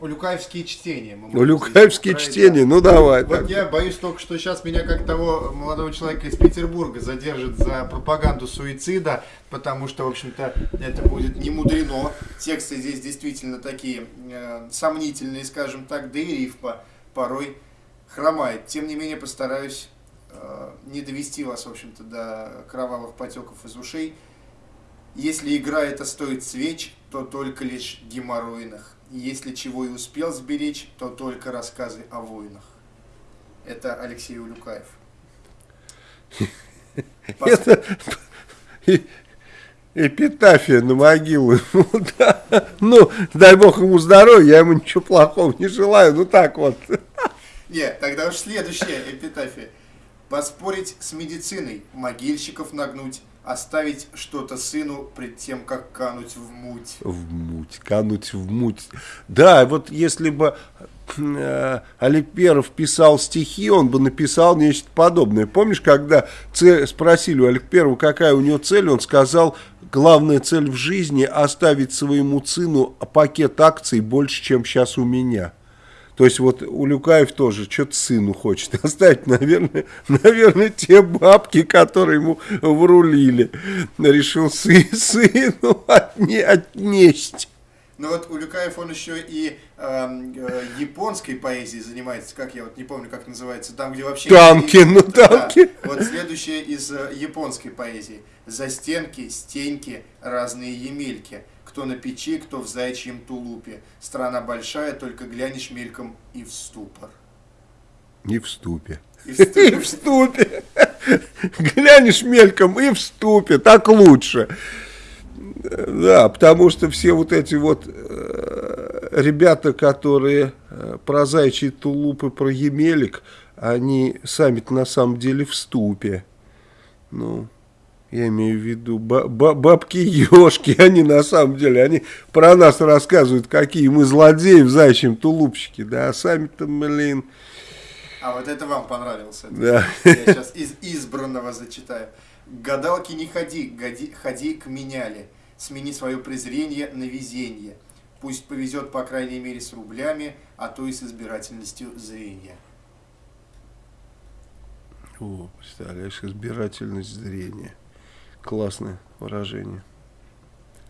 Улюкаевские чтения. Улюкаевские чтения, ну давай. Вот так. я боюсь только, что сейчас меня как того молодого человека из Петербурга задержат за пропаганду суицида, потому что, в общем-то, это будет не мудрено. Тексты здесь действительно такие э, сомнительные, скажем так, да и рифма порой хромает. Тем не менее, постараюсь э, не довести вас, в общем-то, до кровавых потеков из ушей. Если игра это стоит свеч, то только лишь геморройных. Если чего и успел сберечь, то только рассказы о войнах. Это Алексей Улюкаев. *laughs* Это *laughs* эпитафия на могилу. *laughs* Ну, дай бог ему здоровья, я ему ничего плохого не желаю. Ну так вот. Нет, тогда уж следующая эпитафия. Поспорить с медициной, могильщиков нагнуть, оставить что-то сыну пред тем, как кануть в муть. В муть, кануть в муть. Да, вот если бы э, Олег Перов писал стихи, он бы написал нечто подобное. Помнишь, когда цель, спросили у Олега Перова, какая у него цель, он сказал, главная цель в жизни оставить своему сыну пакет акций больше, чем сейчас у меня. То есть вот у Люкаев тоже что-то сыну хочет *laughs* оставить, наверное, наверное, те бабки, которые ему врулили. Решил сы, сыну *laughs* отне, отнесть. Ну вот Улюкаев, он еще и э, э, японской поэзией занимается, как я вот не помню, как называется, там, где вообще... Танки, ну танки. Да, вот следующее из э, японской поэзии. Застенки, стеньки, разные емельки кто на печи, кто в зайчьем тулупе. Страна большая, только глянешь мельком и в ступор. И в ступе. *laughs* И в ступе. Глянешь мельком и в ступе. Так лучше. Да, потому что все вот эти вот э, ребята, которые э, про зайчий тулуп и про емелик, они сами на самом деле в ступе. Ну, я имею в виду бабки-ешки, *laughs* они на самом деле, они про нас рассказывают, какие мы злодеи в зайчьем тулупчике, да, а сами-то, блин... А вот это вам понравилось. Да. Я *laughs* сейчас из избранного зачитаю. Гадалки не ходи, годи, ходи к меняли. Смени свое презрение на везение. Пусть повезет, по крайней мере, с рублями, а то и с избирательностью зрения. О, представляешь, избирательность зрения. Классное выражение.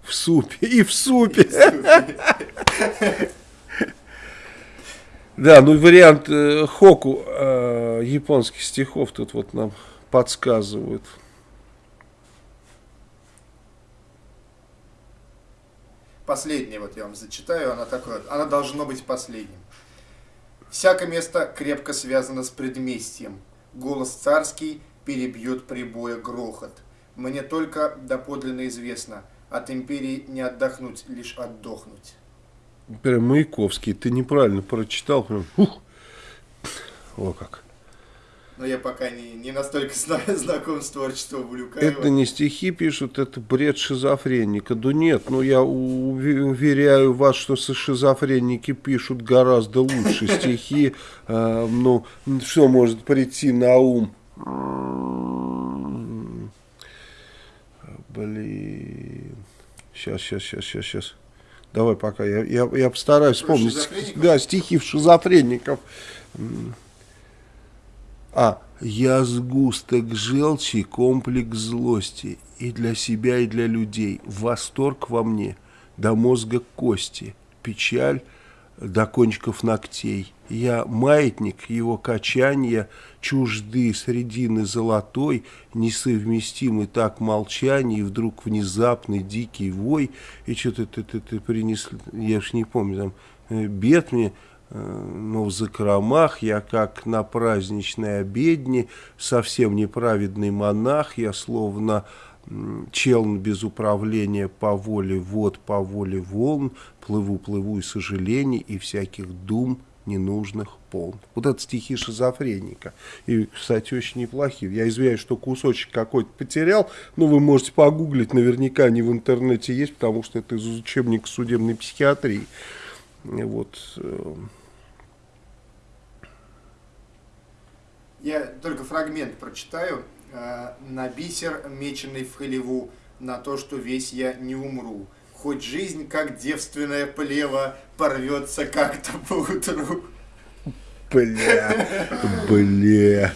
В супе, и в супе. Да, ну вариант э, хоку э, японских стихов тут вот нам подсказывают. Последнее вот я вам зачитаю, она такое, она должно быть последним. Всякое место крепко связано с предместьем. Голос царский перебьет прибоя грохот. Мне только доподлинно известно, от империи не отдохнуть, лишь отдохнуть. Прям Маяковский, ты неправильно прочитал, прям, ух, о как. Но я пока не, не настолько знаком с творчеством Булюкаева. Это не стихи пишут, это бред шизофреника. Да нет, ну я уверяю вас, что шизофреники пишут гораздо лучше стихи. *laughs* Э, ну, что может прийти на ум? Блин. Сейчас, сейчас, сейчас, сейчас, сейчас. Давай пока, я, я, я постараюсь вспомнить. Да, стихи в шизофреников. А. Я сгусток желчи, комплекс злости. И для себя, и для людей. Восторг во мне до мозга кости. Печаль до кончиков ногтей. Я маятник его качания, чужды средины золотой, несовместимый так молчание, и вдруг внезапный дикий вой, и что-то ты, ты, ты принес, я уж не помню, там, э, бед мне, Э, но в закромах я, как на праздничной обедне, совсем неправедный монах, я словно челн без управления по воле вод, по воле волн, плыву-плыву и сожалений, и всяких дум ненужных полн. Вот это стихи шизофреника. И, кстати, очень неплохие. Я извиняюсь, что кусочек какой-то потерял, но вы можете погуглить, наверняка они в интернете есть, потому что это из учебника судебной психиатрии. Вот. Э, Я только фрагмент прочитаю. Э, «На бисер, меченый в халеву, на то, что весь я не умру. Хоть жизнь, как девственная плева, порвется как-то по утру». Бля, бля,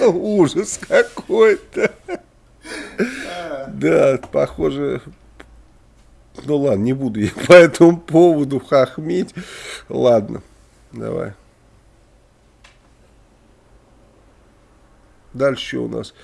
ужас какой-то. Да, похоже, ну ладно, не буду я по этому поводу хохмить. Ладно, давай. Дальше у нас.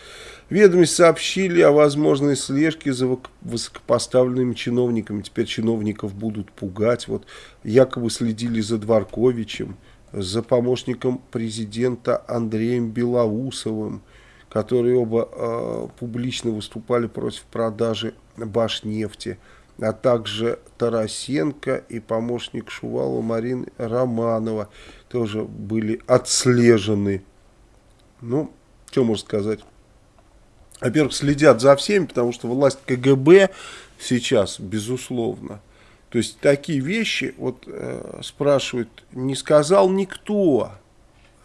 Ведомость сообщили о возможной слежке за высокопоставленными чиновниками. Теперь чиновников будут пугать. Вот якобы следили за Дворковичем, за помощником президента Андреем Белоусовым, которые оба э, публично выступали против продажи Башнефти, а также Тарасенко и помощник Шувалова Марина Романова тоже были отслежены. Ну, что можно сказать? Во-первых, следят за всеми, потому что власть КГБ сейчас, безусловно. То есть такие вещи, вот э, спрашивают, не сказал никто.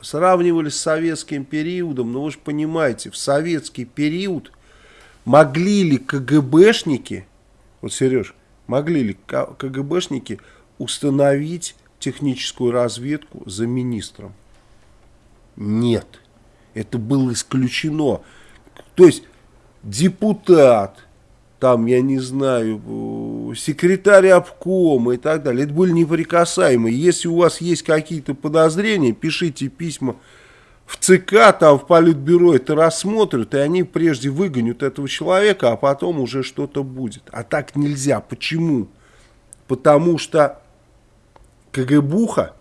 Сравнивали с советским периодом, но вы же понимаете, в советский период могли ли КГБшники, вот Сереж, могли ли КГБшники установить техническую разведку за министром? Нет. Это было исключено. То есть депутат, там, я не знаю, секретарь обкома и так далее, это были неприкасаемые. Если у вас есть какие-то подозрения, пишите письма в ЦК, там в Политбюро это рассмотрят, и они прежде выгонят этого человека, а потом уже что-то будет. А так нельзя. Почему? Потому что КГБуха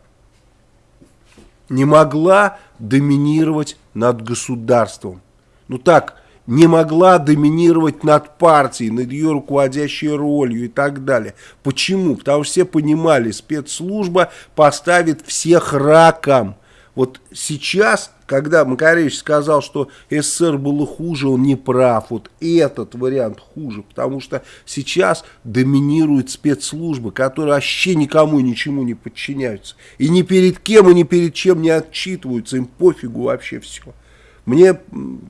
не могла доминировать над государством. Ну так, не могла доминировать над партией, над ее руководящей ролью и так далее. Почему? Потому что все понимали, спецслужба поставит всех раком. Вот сейчас, когда Макаревич сказал, что СССР было хуже, он не прав. Вот этот вариант хуже, потому что сейчас доминируют спецслужбы, которые вообще никому ничему не подчиняются. И ни перед кем, и ни перед чем не отчитываются, им пофигу вообще все. Мне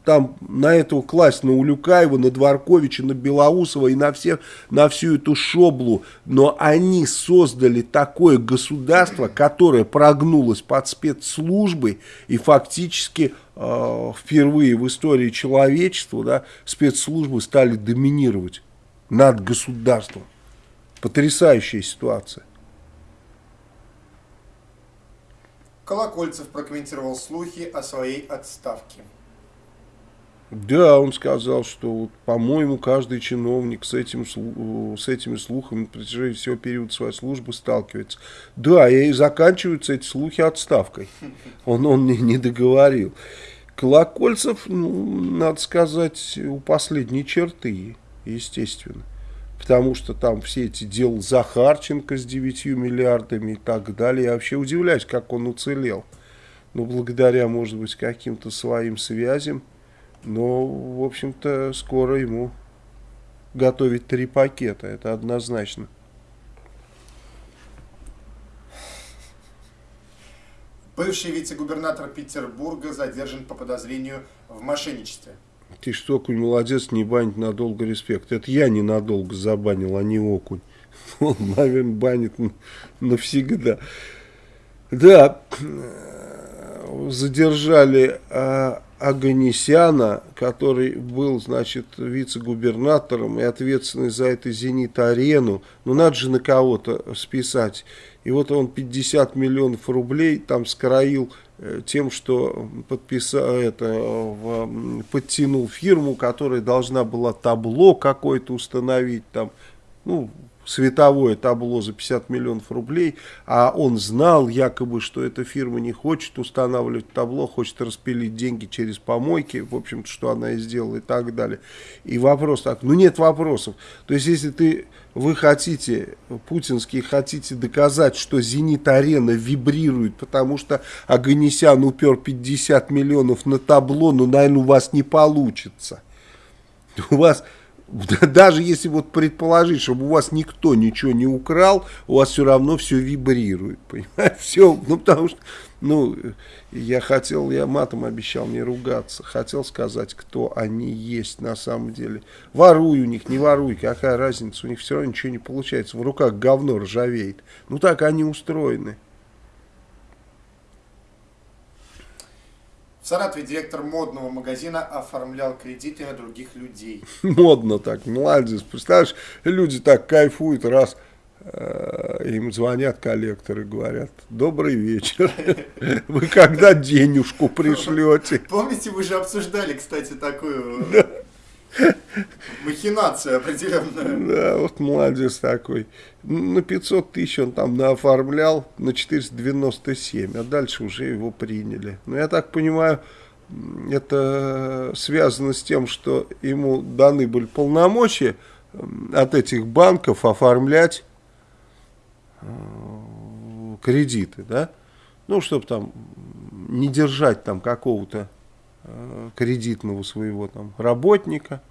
там на этого класть, на Улюкаева, на Дворковича, на Белоусова и на, всех, на всю эту шоблу. Но они создали такое государство, которое прогнулось под спецслужбы и фактически э, впервые в истории человечества да, спецслужбы стали доминировать над государством. Потрясающая ситуация. Колокольцев прокомментировал слухи о своей отставке. Да, он сказал, что, по-моему, каждый чиновник с, этим, с этими слухами на протяжении всего периода своей службы сталкивается. Да, и заканчиваются эти слухи отставкой. Он, он не, не договорил. Колокольцев, ну, надо сказать, у последней черты, естественно потому что там все эти дела Захарченко с 9 миллиардами и так далее. Я вообще удивляюсь, как он уцелел. Ну, благодаря, может быть, каким-то своим связям. Но, в общем-то, скоро ему готовить три пакета, это однозначно. Бывший вице-губернатор Петербурга задержан по подозрению в мошенничестве. Ты что, окунь молодец, не банить надолго респект. Это я ненадолго забанил, а не окунь. *laughs* Он, наверное, банит навсегда. Да, задержали Аганесяна, который был, значит, вице-губернатором и ответственный за это «Зенит-арену». Ну, надо же на кого-то списать. И вот он 50 миллионов рублей там скроил тем, что подписал это, подтянул фирму, которая должна была табло какое-то установить, там, ну, световое табло за 50 миллионов рублей, а он знал якобы, что эта фирма не хочет устанавливать табло, хочет распилить деньги через помойки, в общем-то, что она и сделала и так далее. И вопрос так, ну нет вопросов. То есть, если ты, вы хотите, путинские хотите доказать, что «Зенит-арена» вибрирует, потому что Аганесян упер 50 миллионов на табло, ну, наверное, у вас не получится. У вас *laughs* даже если вот предположить, чтобы у вас никто ничего не украл, у вас все равно все вибрирует, *laughs* понимаете, все, ну потому что, ну, я хотел, я матом обещал не ругаться, хотел сказать, кто они есть на самом деле. Воруй у них, не воруй, какая разница, у них все равно ничего не получается, в руках говно ржавеет, ну так они устроены. В Саратове директор модного магазина оформлял кредиты на других людей. *laughs* Модно так, молодец. Представляешь, люди так кайфуют, раз э, им звонят коллекторы, говорят, добрый вечер, *laughs* вы когда денежку пришлете? Помните, вы же обсуждали, кстати, такую Махинация определенная. Да, вот молодец такой. На 500 тысяч он там наоформлял, на 497, а дальше уже его приняли. Но я так понимаю, это связано с тем, что ему даны были полномочия от этих банков оформлять э, кредиты, да? Ну, чтобы там не держать там какого-то кредитного своего там работника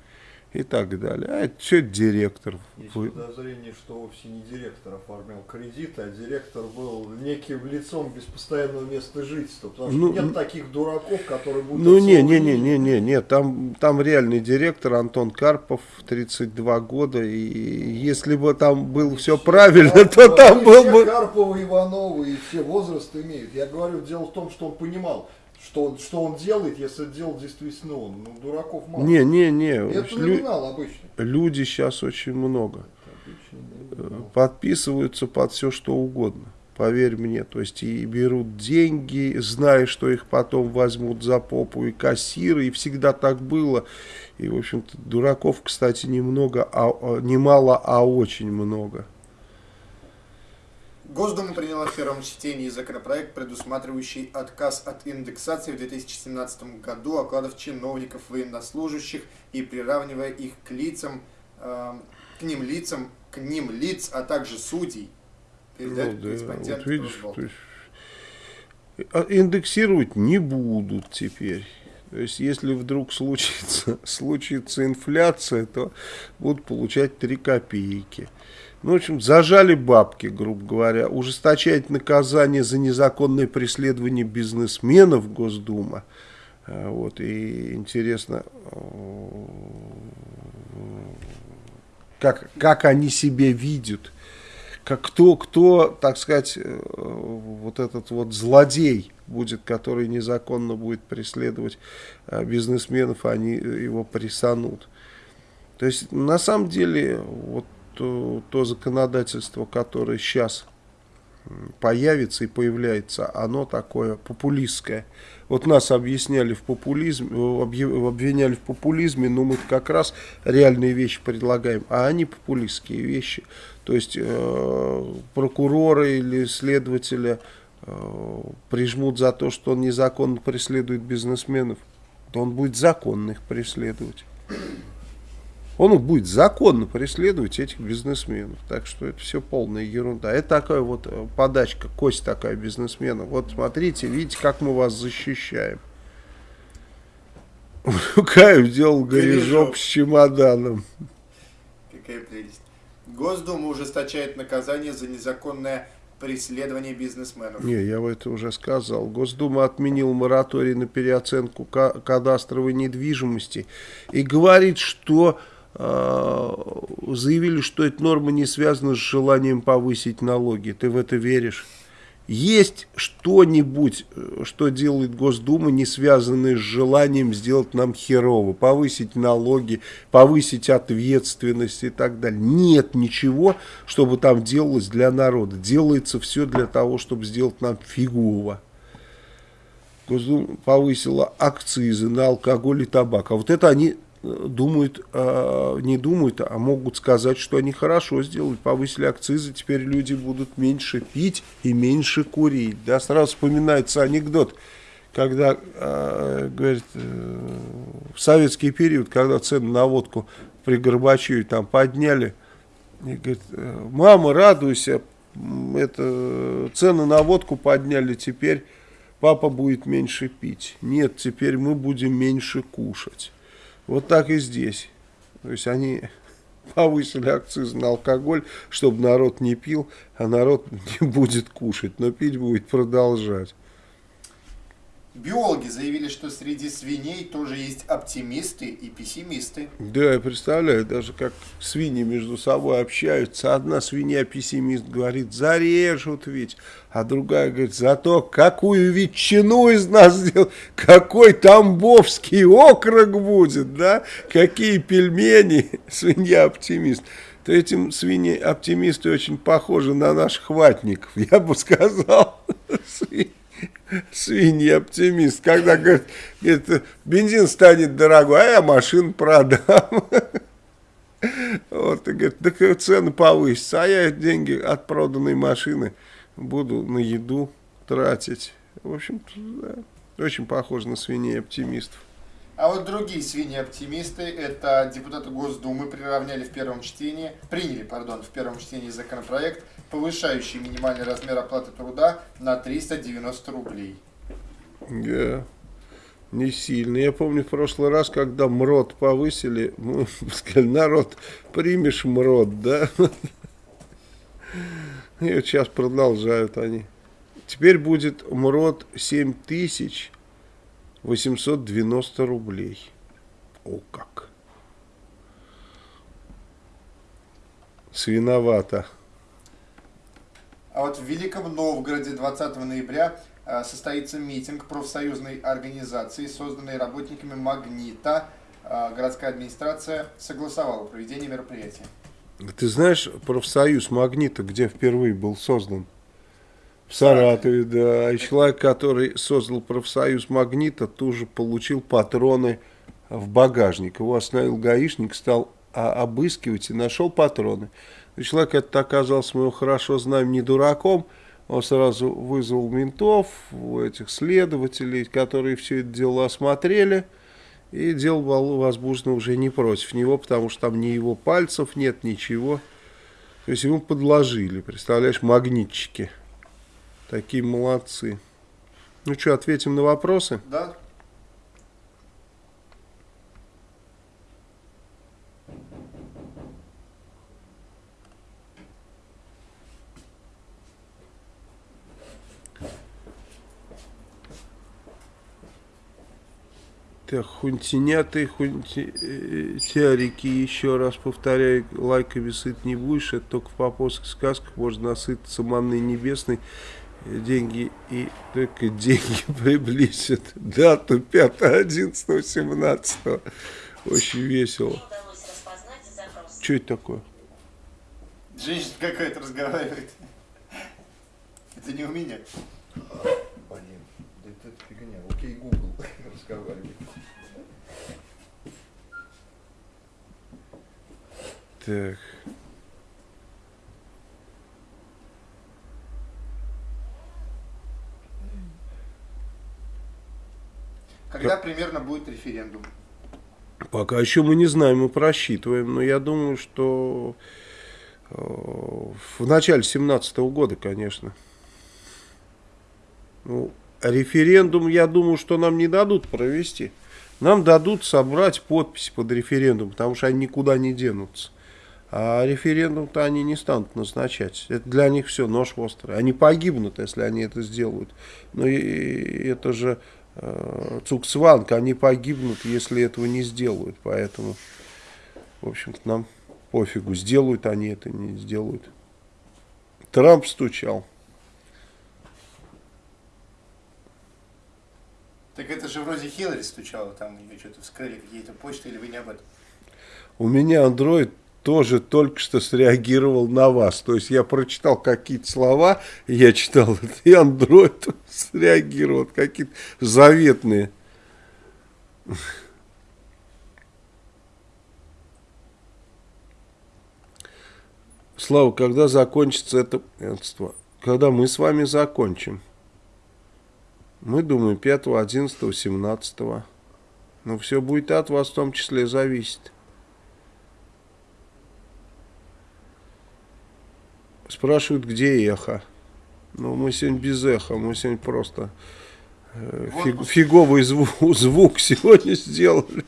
и так далее. А это все директор. Есть подозрение, что вовсе не директор оформлял кредит, а директор был неким лицом без постоянного места жительства. Потому что ну, нет таких дураков, которые будут... Ну не, не, не, не, не, не, там, там реальный директор Антон Карпов, 32 года, и если бы там было все правильно, Карпова, то там был бы... Карпова, Иванова и все возраст имеют. Я говорю, дело в том, что он понимал, что, что он делает, если это делал действительно он. Ну, дураков мало. Не, не, не. Это Лю... номинал обычно. Люди сейчас очень много. Подписываются под все, что угодно. Поверь мне, то есть и берут деньги, зная, что их потом возьмут за попу и кассиры, и всегда так было. И, в общем-то, дураков, кстати, немного, а, а немало, а очень много. Госдума приняла в первом чтении законопроект, предусматривающий отказ от индексации в 2017 году окладов чиновников, военнослужащих и приравнивая их к лицам, э, к ним лицам, к ним лиц, а также судей. Передает ну, корреспондент вот видишь, то есть, а индексировать не будут теперь. То есть, если вдруг случится, *laughs* случится инфляция, то будут получать 3 копейки. Ну, в общем, зажали бабки, грубо говоря. Ужесточать наказание за незаконное преследование бизнесменов Госдума А, вот, и интересно, как, как они себя видят, как кто, кто, так сказать, э, вот этот вот злодей будет, который незаконно будет преследовать а, бизнесменов, они его прессанут. То есть, на самом деле, вот то, то законодательство, которое сейчас появится и появляется, оно такое популистское. Вот нас объясняли в популизме, обвиняли в популизме, но мы как раз реальные вещи предлагаем, а они популистские вещи. То есть э, прокуроры или следователи э, прижмут за то, что он незаконно преследует бизнесменов, то он будет законно их преследовать он будет законно преследовать этих бизнесменов. Так что это все полная ерунда. Это такая вот э, подачка, кость такая бизнесмена. Вот смотрите, видите, как мы вас защищаем. Каев делал горежоп с чемоданом. Какая прелесть. Госдума ужесточает наказание за незаконное преследование бизнесменов. Не, я это уже сказал. Госдума отменила мораторий на переоценку кадастровой недвижимости и говорит, что заявили, что эта норма не связана с желанием повысить налоги. Ты в это веришь? Есть что-нибудь, э, что делает Госдума, не связанное с желанием сделать нам херово, повысить налоги, повысить ответственность и так далее. Нет ничего, чтобы там делалось для народа. Делается все для того, чтобы сделать нам фигово. Госдума повысила акцизы на алкоголь и табак. А вот это они думают, э, не думают, а могут сказать, что они хорошо сделали, повысили акцизы, теперь люди будут меньше пить и меньше курить. Да, сразу вспоминается анекдот, когда, э, говорит, э, в советский период, когда цены на водку при Горбачеве там подняли, и говорит, мама, радуйся, это, цены на водку подняли, теперь папа будет меньше пить. Нет, теперь мы будем меньше кушать. Вот так и здесь. То есть они *laughs* повысили акциз на алкоголь, чтобы народ не пил, а народ *laughs* не будет кушать, но пить будет продолжать. Биологи заявили, что среди свиней тоже есть оптимисты и пессимисты. Да, я представляю, даже как свиньи между собой общаются. Одна свинья-пессимист говорит, зарежут ведь, а другая говорит, зато какую ветчину из нас сделал, какой тамбовский окрок будет, да, какие пельмени, *laughs* свинья-оптимист то этим свиньи-оптимисты очень похожи на наших ватников, я бы сказал. *laughs* свинья-оптимист, когда говорит, говорит, бензин станет дорогой, а я машину продам. Вот, и говорит, так цены повысятся, а я деньги от проданной машины буду на еду тратить. В общем-то, да, очень похоже на свиней-оптимистов. А вот другие свиньи-оптимисты, это депутаты Госдумы приравняли в первом чтении, приняли, пардон, в первом чтении законопроект, повышающий минимальный размер оплаты труда на 390 рублей. Да, не сильно. Я помню в прошлый раз, когда МРОД повысили, *laughs* мы сказали, народ, примешь МРОД, да? И вот сейчас продолжают они. Теперь будет МРОД 7 тысяч 890 рублей. О как! Свиновато. А вот в Великом Новгороде 20 ноября э, состоится митинг профсоюзной организации, созданной работниками «Магнита». Э, городская администрация согласовала проведение мероприятия. Ты знаешь профсоюз «Магнита», где впервые был создан? В Саратове, да. И человек, который создал профсоюз «Магнита», тоже получил патроны в багажник. Его остановил гаишник, стал обыскивать и нашел патроны. Человек этот оказался, мы его хорошо знаем, не дураком. Он сразу вызвал ментов, этих следователей, которые все это дело осмотрели. И дело было возбуждено уже не против него, потому что там ни его пальцев нет, ничего. То есть ему подложили, представляешь, магнитчики. Такие молодцы. Ну что, ответим на вопросы? Да. Так, хунтинятые, хунтярики, еще раз повторяю, лайками сыт не будешь, это только в поповских сказках можно насытиться манной небесной, деньги и только деньги *laughs* приблизят дату 5, 11, 17. Очень весело. Что это такое? Женщина какая-то разговаривает. Это не у меня. Блин, да это фигня. Окей, Google *laughs* разговаривает. Так. Когда примерно будет референдум? Пока еще мы не знаем, мы просчитываем, но я думаю, что э, в начале 17 года, конечно. Ну, референдум, я думаю, что нам не дадут провести. Нам дадут собрать подписи под референдум, потому что они никуда не денутся. А референдум-то они не станут назначать. Это для них все нож острый. Они погибнут, если они это сделают. Но это же э, Цукцванг, они погибнут, если этого не сделают. Поэтому, в общем-то, нам пофигу, сделают они это, не сделают. Трамп стучал. Так это же вроде Хиллари стучала, там у нее что-то вскрыли какие-то почты, или вы не об этом? У меня Android тоже только что среагировал на вас. То есть я прочитал какие-то слова, я читал *laughs* и Android среагировал, какие-то заветные. Слава, когда закончится это Когда мы с вами закончим. Мы думаем 5, 11, 17. Но все будет от вас в том числе зависеть. Спрашивают, где эхо. Ну, мы сегодня без эха, мы сегодня просто э, фиг, фиговый звук, *laughs* звук сегодня сделали.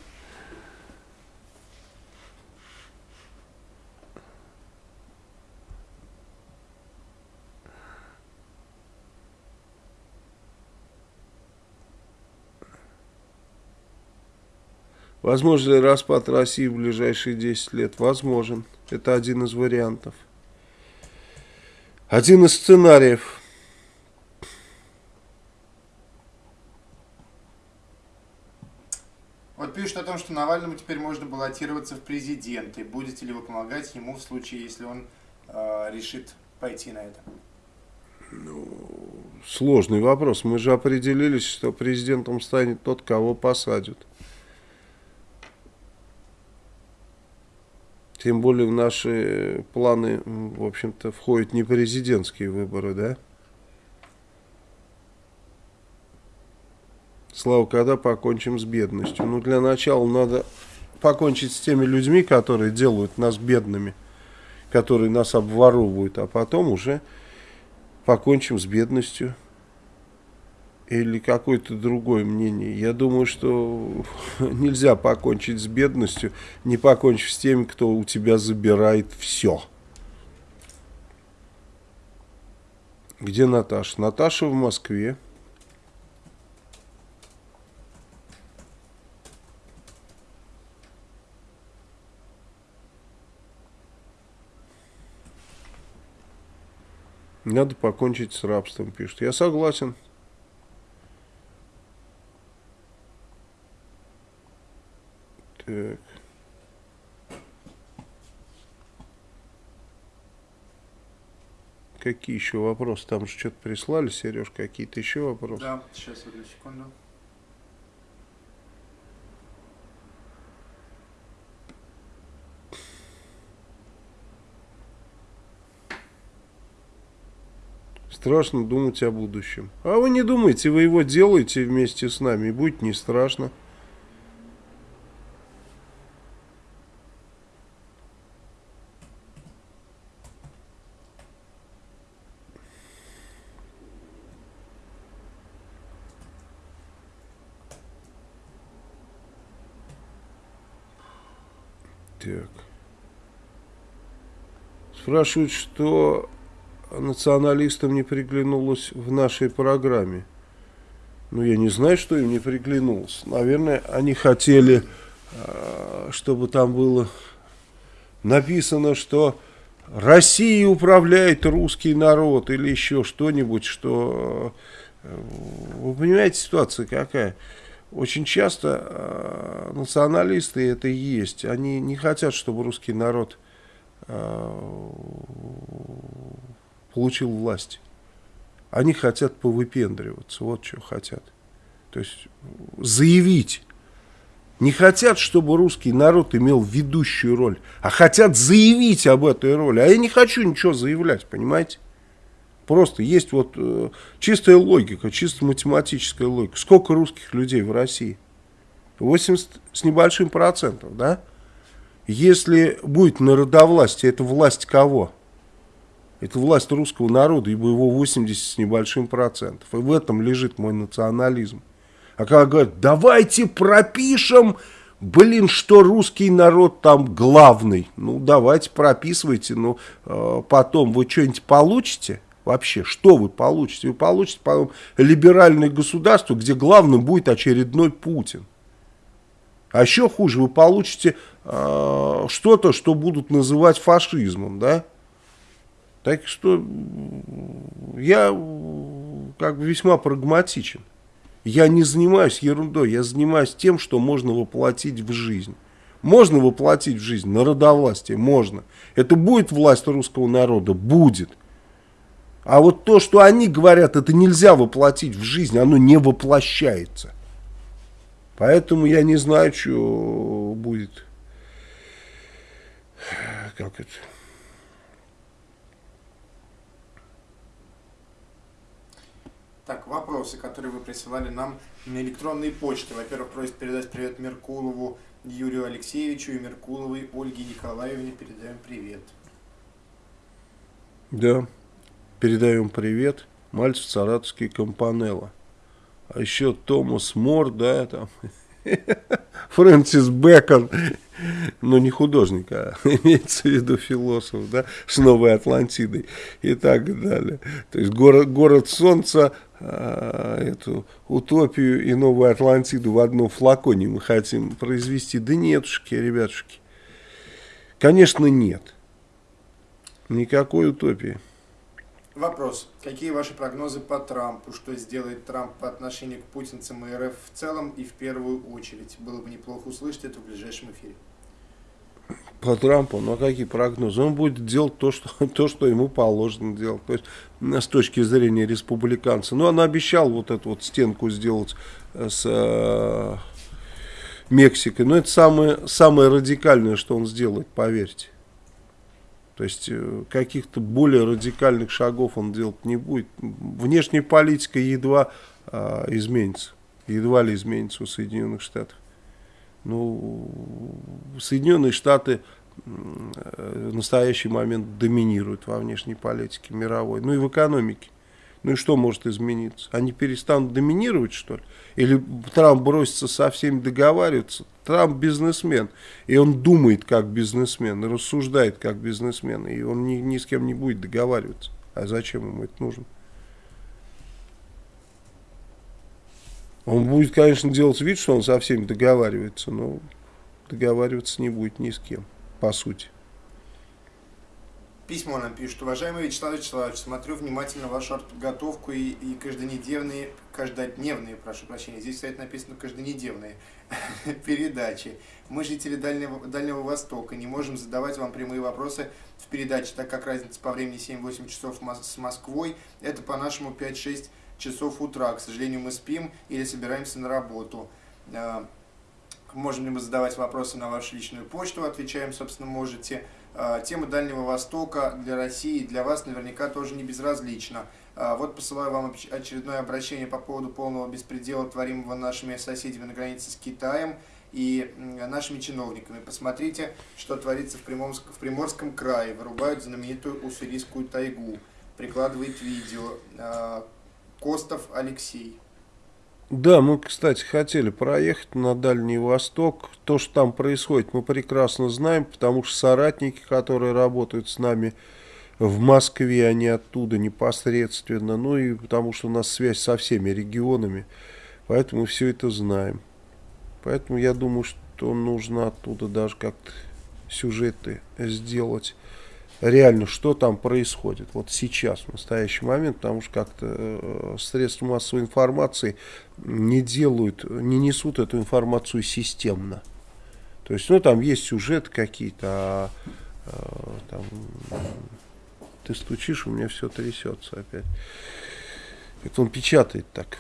Возможно ли распад России в ближайшие 10 лет? Возможен. Это один из вариантов. Один из сценариев. Вот пишут о том, что Навальному теперь можно баллотироваться в президенты. Будете ли вы помогать ему в случае, если он э, решит пойти на это? Ну, сложный вопрос. Мы же определились, что президентом станет тот, кого посадят. Тем более в наши планы, в общем-то, входят не президентские выборы, да? Слава, когда покончим с бедностью? Ну, для начала надо покончить с теми людьми, которые делают нас бедными, которые нас обворовывают, а потом уже покончим с бедностью или какое-то другое мнение. Я думаю, что *laughs* нельзя покончить с бедностью, не покончив с теми, кто у тебя забирает все. Где Наташа? Наташа в Москве. Надо покончить с рабством, пишет. Я согласен. Так. Какие еще вопросы? Там же что-то прислали, Сереж, какие-то еще вопросы? Да, сейчас, одну секунду. Страшно думать о будущем. А вы не думайте, вы его делаете вместе с нами, и будет не страшно. Так. Спрашивают, что националистам не приглянулось в нашей программе. Ну, я не знаю, что им не приглянулось. Наверное, они хотели, э, чтобы там было написано, что Россия управляет русский народ или еще что-нибудь, что... Э, вы понимаете, ситуация какая? Очень часто э, националисты это и есть. Они не хотят, чтобы русский народ получил власть. Они хотят повыпендриваться. Вот что хотят. То есть заявить не хотят, чтобы русский народ имел ведущую роль, а хотят заявить об этой роли. А я не хочу ничего заявлять, понимаете? Просто есть вот э, чистая логика, чисто математическая логика. Сколько русских людей в России? 80 с небольшим процентом, да? Если будет народовластие, это власть кого? Это власть русского народа, ибо его 80 с небольшим процентов. И в этом лежит мой национализм. А когда говорят, давайте пропишем, блин, что русский народ там главный. Ну, давайте прописывайте, но э, потом вы что-нибудь получите? Вообще, что вы получите? Вы получите, по либеральное государство, где главным будет очередной Путин. А еще хуже, вы получите э, что-то, что будут называть фашизмом, да? Так что я как бы весьма прагматичен. Я не занимаюсь ерундой, я занимаюсь тем, что можно воплотить в жизнь. Можно воплотить в жизнь народовластие? Можно. Это будет власть русского народа? Будет. А вот то, что они говорят, это нельзя воплотить в жизнь, оно не воплощается. Поэтому я не знаю, что будет. Как это? Так, вопросы, которые вы присылали нам на электронной почте. Во-первых, просит передать привет Меркулову Юрию Алексеевичу и Меркуловой Ольге Николаевне. Передаем привет. Да, передаем привет. Мальцев Саратовский Компанелло. А еще Томас Мор, да, там, *laughs* Фрэнсис Бэкон, но не художник, а *laughs* имеется в виду философ, да, с Новой Атлантидой и так далее. То есть город, город солнца, а, эту утопию и Новую Атлантиду в одном флаконе мы хотим произвести. Да нетушки, ребятушки. Конечно, нет. Никакой утопии. Вопрос. Какие ваши прогнозы по Трампу? Что сделает Трамп по отношению к путинцам и РФ в целом и в первую очередь? Было бы неплохо услышать это в ближайшем эфире. По Трампу, ну а какие прогнозы? Он будет делать то, что, *laughs* то, что ему положено делать. То есть, с точки зрения республиканца. Ну, он обещал вот эту вот стенку сделать э, с э, Мексикой. Но это самое, самое радикальное, что он сделает, поверьте. То есть э, каких-то более радикальных шагов он делать не будет. Внешняя политика едва а, изменится. Едва ли изменится у Соединенных Штатов. Ну, Соединенные Штаты в настоящий момент доминируют во внешней политике мировой, ну и в экономике. Ну и что может измениться? Они перестанут доминировать, что ли? Или Трамп бросится со всеми договариваться? Трамп бизнесмен, и он думает как бизнесмен, и рассуждает как бизнесмен, и он ни, ни с кем не будет договариваться. А зачем ему это нужно? Он будет, конечно, делать вид, что он со всеми договаривается, но договариваться не будет ни с кем, по сути. Письмо нам пишет. Уважаемый Вячеслав Вячеславович, смотрю внимательно вашу подготовку и, и каждонедельные, каждодневные, прошу прощения, здесь, кстати, написано каждонедельные *laughs* передачи. Мы, жители Дальнего, Дальнего Востока, не можем задавать вам прямые вопросы в передаче, так как разница по времени 7-8 часов с Москвой, это по-нашему 5-6 часов утра. К сожалению, мы спим или собираемся на работу. А, можем ли мы задавать вопросы на вашу личную почту? Отвечаем, собственно, можете. А, тема Дальнего Востока для России, для вас наверняка тоже не безразлична. А, вот посылаю вам очередное обращение по поводу полного беспредела, творимого нашими соседями на границе с Китаем и нашими чиновниками. Посмотрите, что творится в Приморском, в Приморском крае. Вырубают знаменитую уссурийскую тайгу. Прикладывает видео. А, Костов Алексей. Да, мы, кстати, хотели проехать на Дальний Восток. То, что там происходит, мы прекрасно знаем, потому что соратники, которые работают с нами в Москве, они оттуда непосредственно. Ну и потому что у нас связь со всеми регионами. Поэтому все это знаем. Поэтому я думаю, что нужно оттуда даже как-то сюжеты сделать. Реально, что там происходит вот сейчас, в настоящий момент, потому что как-то э, средства массовой информации не делают, не несут эту информацию системно. То есть, ну, там есть сюжеты какие-то, а, а там, ты стучишь, у меня все трясется опять. Это он печатает так.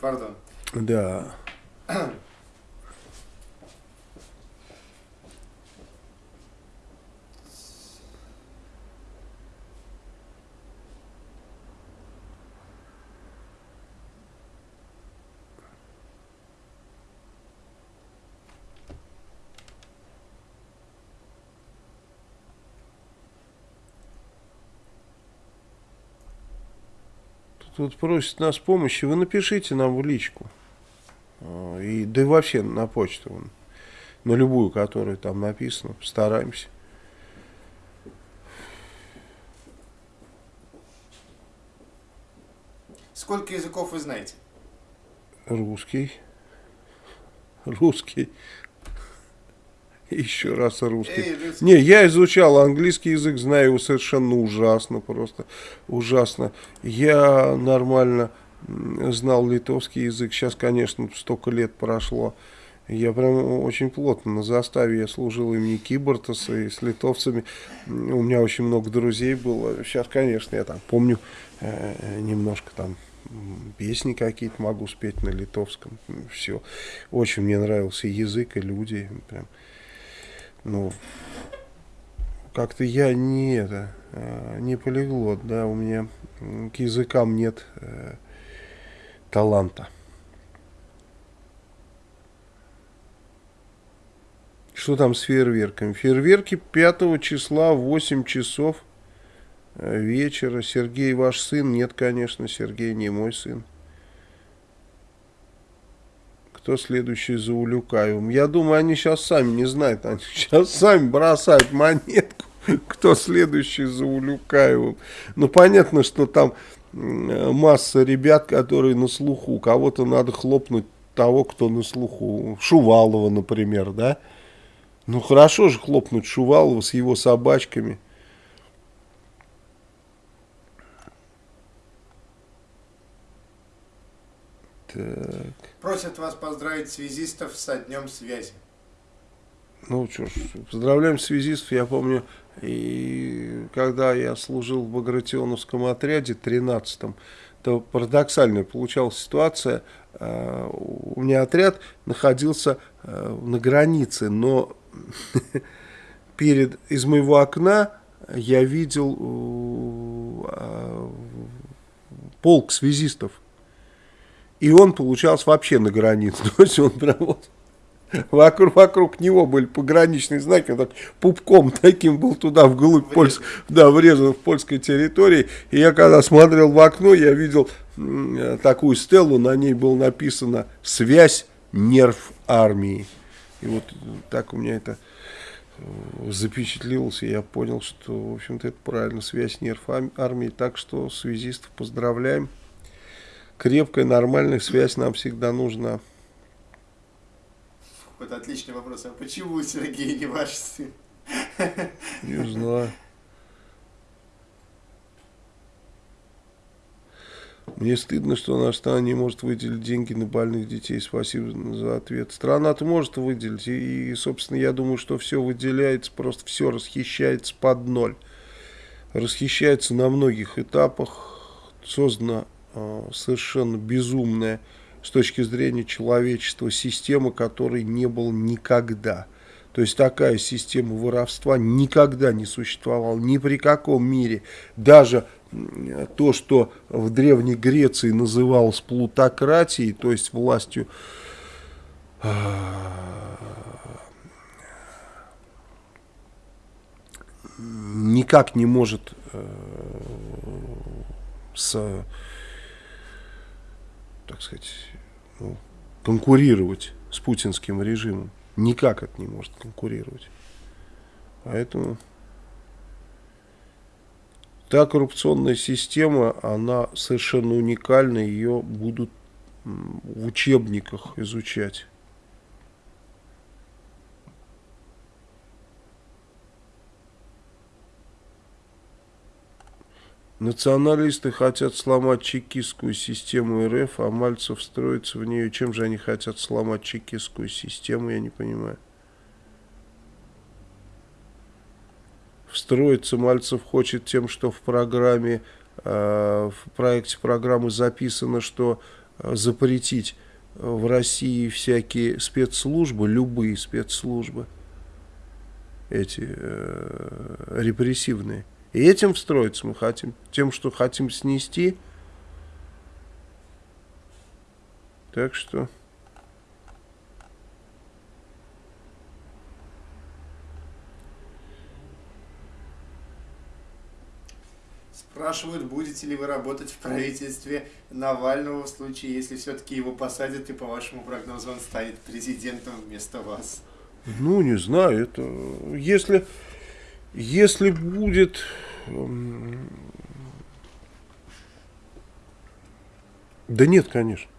Пардон. Да. *clears throat* тут просит нас помощи, вы напишите нам в личку. А, и, да и вообще на почту, на любую, которая там написана, постараемся. Сколько языков вы знаете? Русский. Русский. Еще раз русский. Не, я изучал английский язык, знаю его совершенно ужасно, просто ужасно. Я нормально знал литовский язык, сейчас, конечно, столько лет прошло. Я прям очень плотно на заставе, я служил имени Кибортаса и с литовцами. У меня очень много друзей было. Сейчас, конечно, я там помню э, немножко там песни какие-то могу спеть на литовском. Все. Очень мне нравился язык и люди. Прям ну, как-то я не это, а, не полиглот, да, у меня к языкам нет э, таланта. Что там с фейерверками? Фейерверки 5 числа в 8 часов э, вечера. Сергей ваш сын? Нет, конечно, Сергей не мой сын кто следующий за Улюкаевым. Я думаю, они сейчас сами не знают, они *laughs* сейчас сами бросают монетку, кто следующий за Улюкаевым. Ну, понятно, что там масса ребят, которые на слуху. Кого-то надо хлопнуть того, кто на слуху. Шувалова, например, да? Ну, хорошо же хлопнуть Шувалова с его собачками – Так. Просят вас поздравить связистов со днем связи. Ну что ж, поздравляем связистов. Я помню, и когда я служил в Багратионовском отряде 13-м, то парадоксальная получалась ситуация. А, у меня отряд находился а, на границе, но *laughs* перед из моего окна я видел а, полк связистов и он получался вообще на границе. *laughs* То есть он прям вот вокруг, вокруг него были пограничные знаки, он так пупком таким был туда вглубь Польс, да, врезан в польской территории. И я когда смотрел в окно, я видел такую стелу, на ней было написано «Связь, нерв армии». И вот так у меня это э, запечатлелось, и я понял, что, в общем-то, это правильно, связь нерв армии. Так что связистов поздравляем крепкая, нормальная связь нам всегда нужна. Вот отличный вопрос. А почему Сергей не ваш сын? Не знаю. Мне стыдно, что наша страна не может выделить деньги на больных детей. Спасибо за ответ. Страна-то может выделить. И, собственно, я думаю, что все выделяется, просто все расхищается под ноль. Расхищается на многих этапах. Создано совершенно безумная с точки зрения человечества система, которой не было никогда. То есть такая система воровства никогда не существовала ни при каком мире. Даже то, что в Древней Греции называлось плутократией, то есть властью э, никак не может э, с так сказать, ну, конкурировать с путинским режимом. Никак это не может конкурировать. Поэтому та коррупционная система, она совершенно уникальна, ее будут в учебниках изучать. Националисты хотят сломать чекистскую систему РФ, а Мальцев строится в нее. Чем же они хотят сломать чекистскую систему, я не понимаю. Встроиться Мальцев хочет тем, что в программе, э, в проекте программы записано, что э, запретить в России всякие спецслужбы, любые спецслужбы, эти э, репрессивные. И этим встроиться мы хотим. Тем, что хотим снести. Так что... Спрашивают, будете ли вы работать в правительстве Навального в случае, если все-таки его посадят и по вашему прогнозу он станет президентом вместо вас. Ну, не знаю, это... Если... Если будет... Да нет, конечно.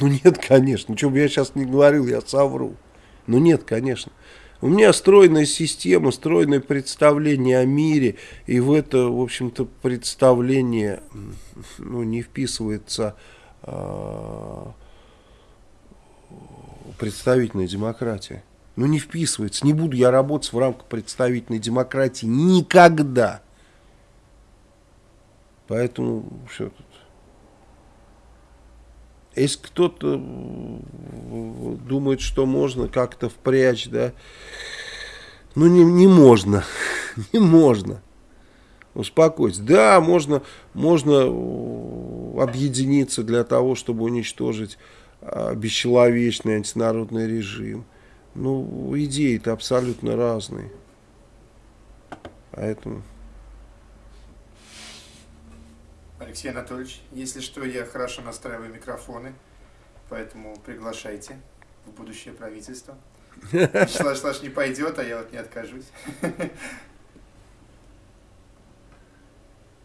Ну нет, конечно. Что бы я сейчас не говорил, я совру. Ну нет, конечно. У меня стройная система, стройное представление о мире, и в это, в общем-то, представление ну, не вписывается э, представительная демократия. Ну не вписывается. Не буду я работать в рамках представительной демократии никогда. Поэтому все тут. Если кто-то думает, что можно как-то впрячь, да, ну не, не можно, *laughs* не можно. Успокойтесь. Да, можно, можно объединиться для того, чтобы уничтожить а, бесчеловечный антинародный режим. Ну, идеи-то абсолютно разные. Поэтому... Алексей Анатольевич, если что, я хорошо настраиваю микрофоны, поэтому приглашайте в будущее правительство. *laughs* Вячеслав Вячеславович не пойдет, а я вот не откажусь. *laughs*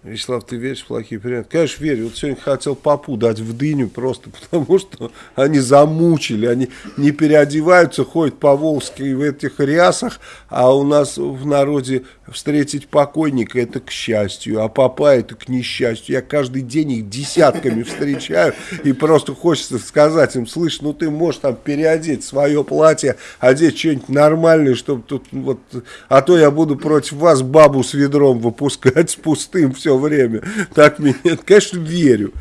Вячеслав, ты веришь в плохие приметы? Конечно, верю. Вот сегодня хотел папу дать в дыню просто *laughs* потому, что они замучили. Они не переодеваются, ходят по Волжской в этих рясах, а у нас в народе встретить покойника это к счастью, а папа это к несчастью. Я каждый день их десятками встречаю и просто хочется сказать им, слышь, ну ты можешь там переодеть свое платье, одеть что-нибудь нормальное, чтобы тут вот, а то я буду против вас бабу с ведром выпускать с пустым все время. Так меня, *laughs* конечно, верю.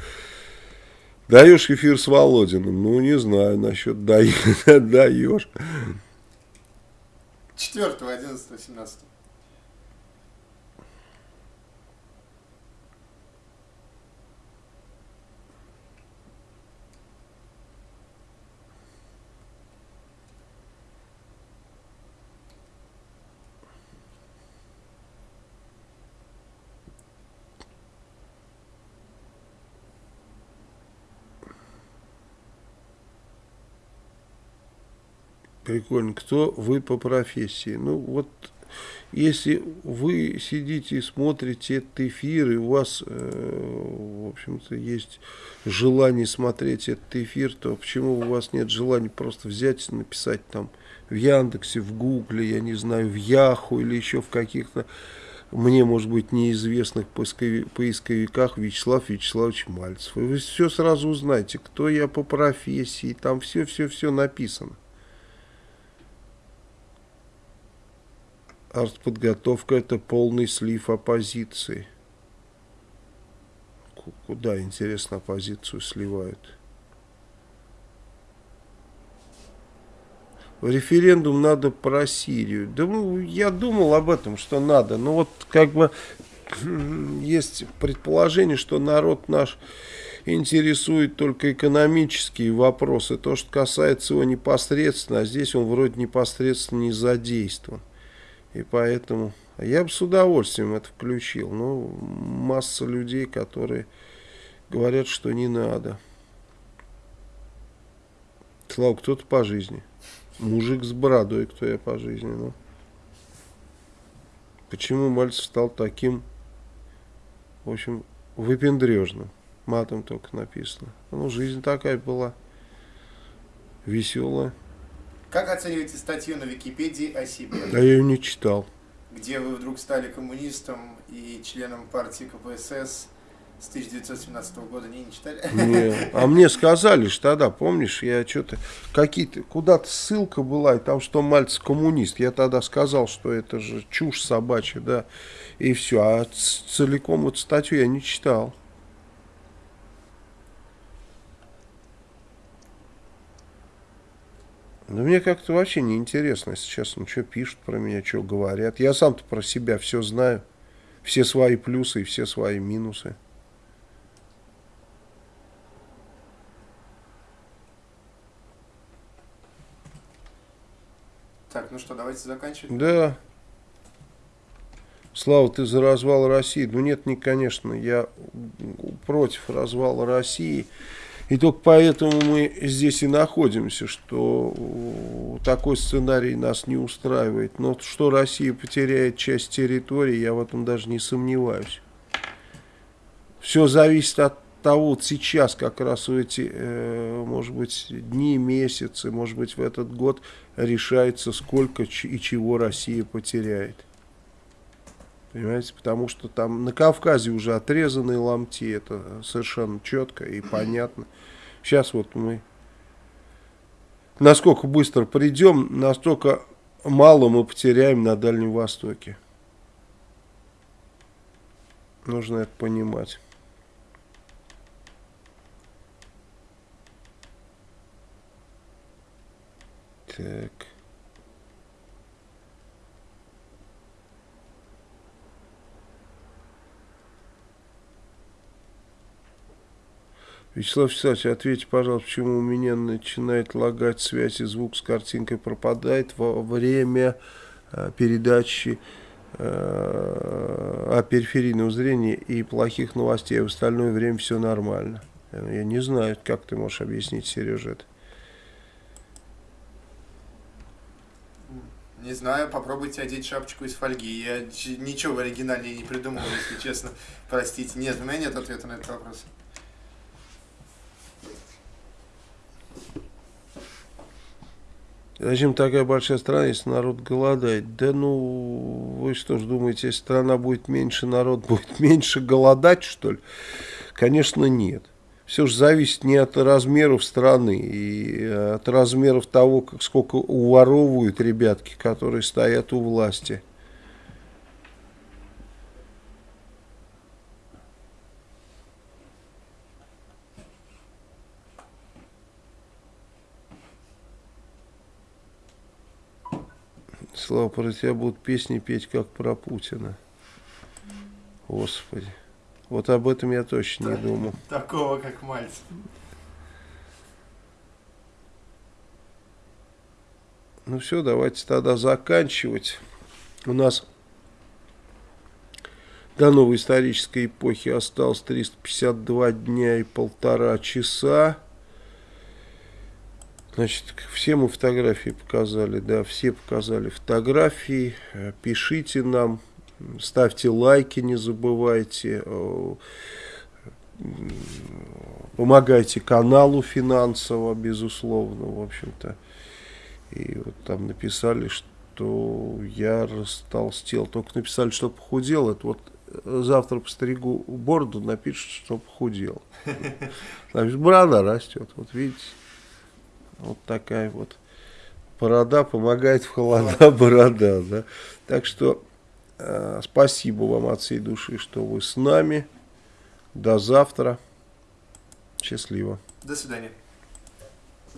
Даешь эфир с Володиным? Ну, не знаю, насчет даешь. 4, 11, 17. Прикольно. Кто вы по профессии? Ну, вот если вы сидите и смотрите этот эфир, и у вас, э, в общем-то, есть желание смотреть этот эфир, то почему у вас нет желания просто взять и написать там в Яндексе, в Гугле, я не знаю, в Яху или еще в каких-то мне, может быть, неизвестных поисковиках Вячеслав Вячеславович Мальцев. И вы все сразу узнаете, кто я по профессии, там все-все-все написано. Артподготовка это полный слив оппозиции. Куда, интересно, оппозицию сливают? Референдум надо про Сирию. Да ну, я думал об этом, что надо. Но вот как бы *clears throat* есть предположение, что народ наш интересует только экономические вопросы. То, что касается его непосредственно, а здесь он вроде непосредственно не задействован. И поэтому я бы с удовольствием это включил. Но масса людей, которые говорят, что не надо. Слава, кто-то по жизни. Мужик с бородой, кто я по жизни. Ну. Почему Мальцев стал таким, в общем, выпендрежным? матом только написано. Ну, жизнь такая была. Веселая. Как оцениваете статью на Википедии о себе? А я ее не читал. Где вы вдруг стали коммунистом и членом партии КПСС с 1917 года не, не читали? Не. А мне сказали что тогда, помнишь, я что-то, какие-то, куда-то ссылка была, и там, что Мальцев коммунист. Я тогда сказал, что это же чушь собачья, да, и все. А целиком вот статью я не читал. Да мне как-то вообще не интересно, если честно, что пишут про меня, что говорят. Я сам-то про себя все знаю. Все свои плюсы и все свои минусы. Так, ну что, давайте заканчивать. Да. Слава, ты за развал России? Ну нет, не, конечно, я против развала России. И только поэтому мы здесь и находимся, что такой сценарий нас не устраивает. Но что Россия потеряет часть территории, я в этом даже не сомневаюсь. Все зависит от того, вот сейчас как раз в эти, э, может быть, дни, месяцы, может быть, в этот год решается, сколько и чего Россия потеряет. Понимаете, потому что там на Кавказе уже отрезанные ломти, это совершенно четко и понятно. Сейчас вот мы, насколько быстро придем, настолько мало мы потеряем на Дальнем Востоке. Нужно это понимать. Так. Вячеслав Вячеславович, ответьте, пожалуйста, почему у меня начинает лагать связь и звук с картинкой пропадает во время э, передачи э, о периферийном зрении и плохих новостей, а в остальное время все нормально. Я не знаю, как ты можешь объяснить, Сережа, это. Не знаю, попробуйте одеть шапочку из фольги. Я ничего в оригинале не придумал, если честно. Простите. Нет, у меня нет ответа на этот вопрос. Зачем такая большая страна, если народ голодает? Да ну, вы что ж думаете, если страна будет меньше, народ будет *laughs* меньше голодать, что ли? Конечно, нет. Все же зависит не от размеров страны и от размеров того, как, сколько уворовывают ребятки, которые стоят у власти. Слава, про тебя будут песни петь, как про Путина. Господи. Вот об этом я точно не думал. Такого, как Мальцев. Ну все, давайте тогда заканчивать. У нас до новой исторической эпохи осталось 352 дня и полтора часа. Значит, все мы фотографии показали, да, все показали фотографии. Э, пишите нам, ставьте лайки, не забывайте. Э, помогайте каналу финансово, безусловно, в общем-то. И вот там написали, что я растолстел. Только написали, что похудел. Это вот э, завтра постригу бороду, напишут, что похудел. *laughs* Значит, борода растет, вот видите. Вот такая вот борода помогает в холода *laughs* борода. Да? Так что э, спасибо вам от всей души, что вы с нами. До завтра. Счастливо. До свидания.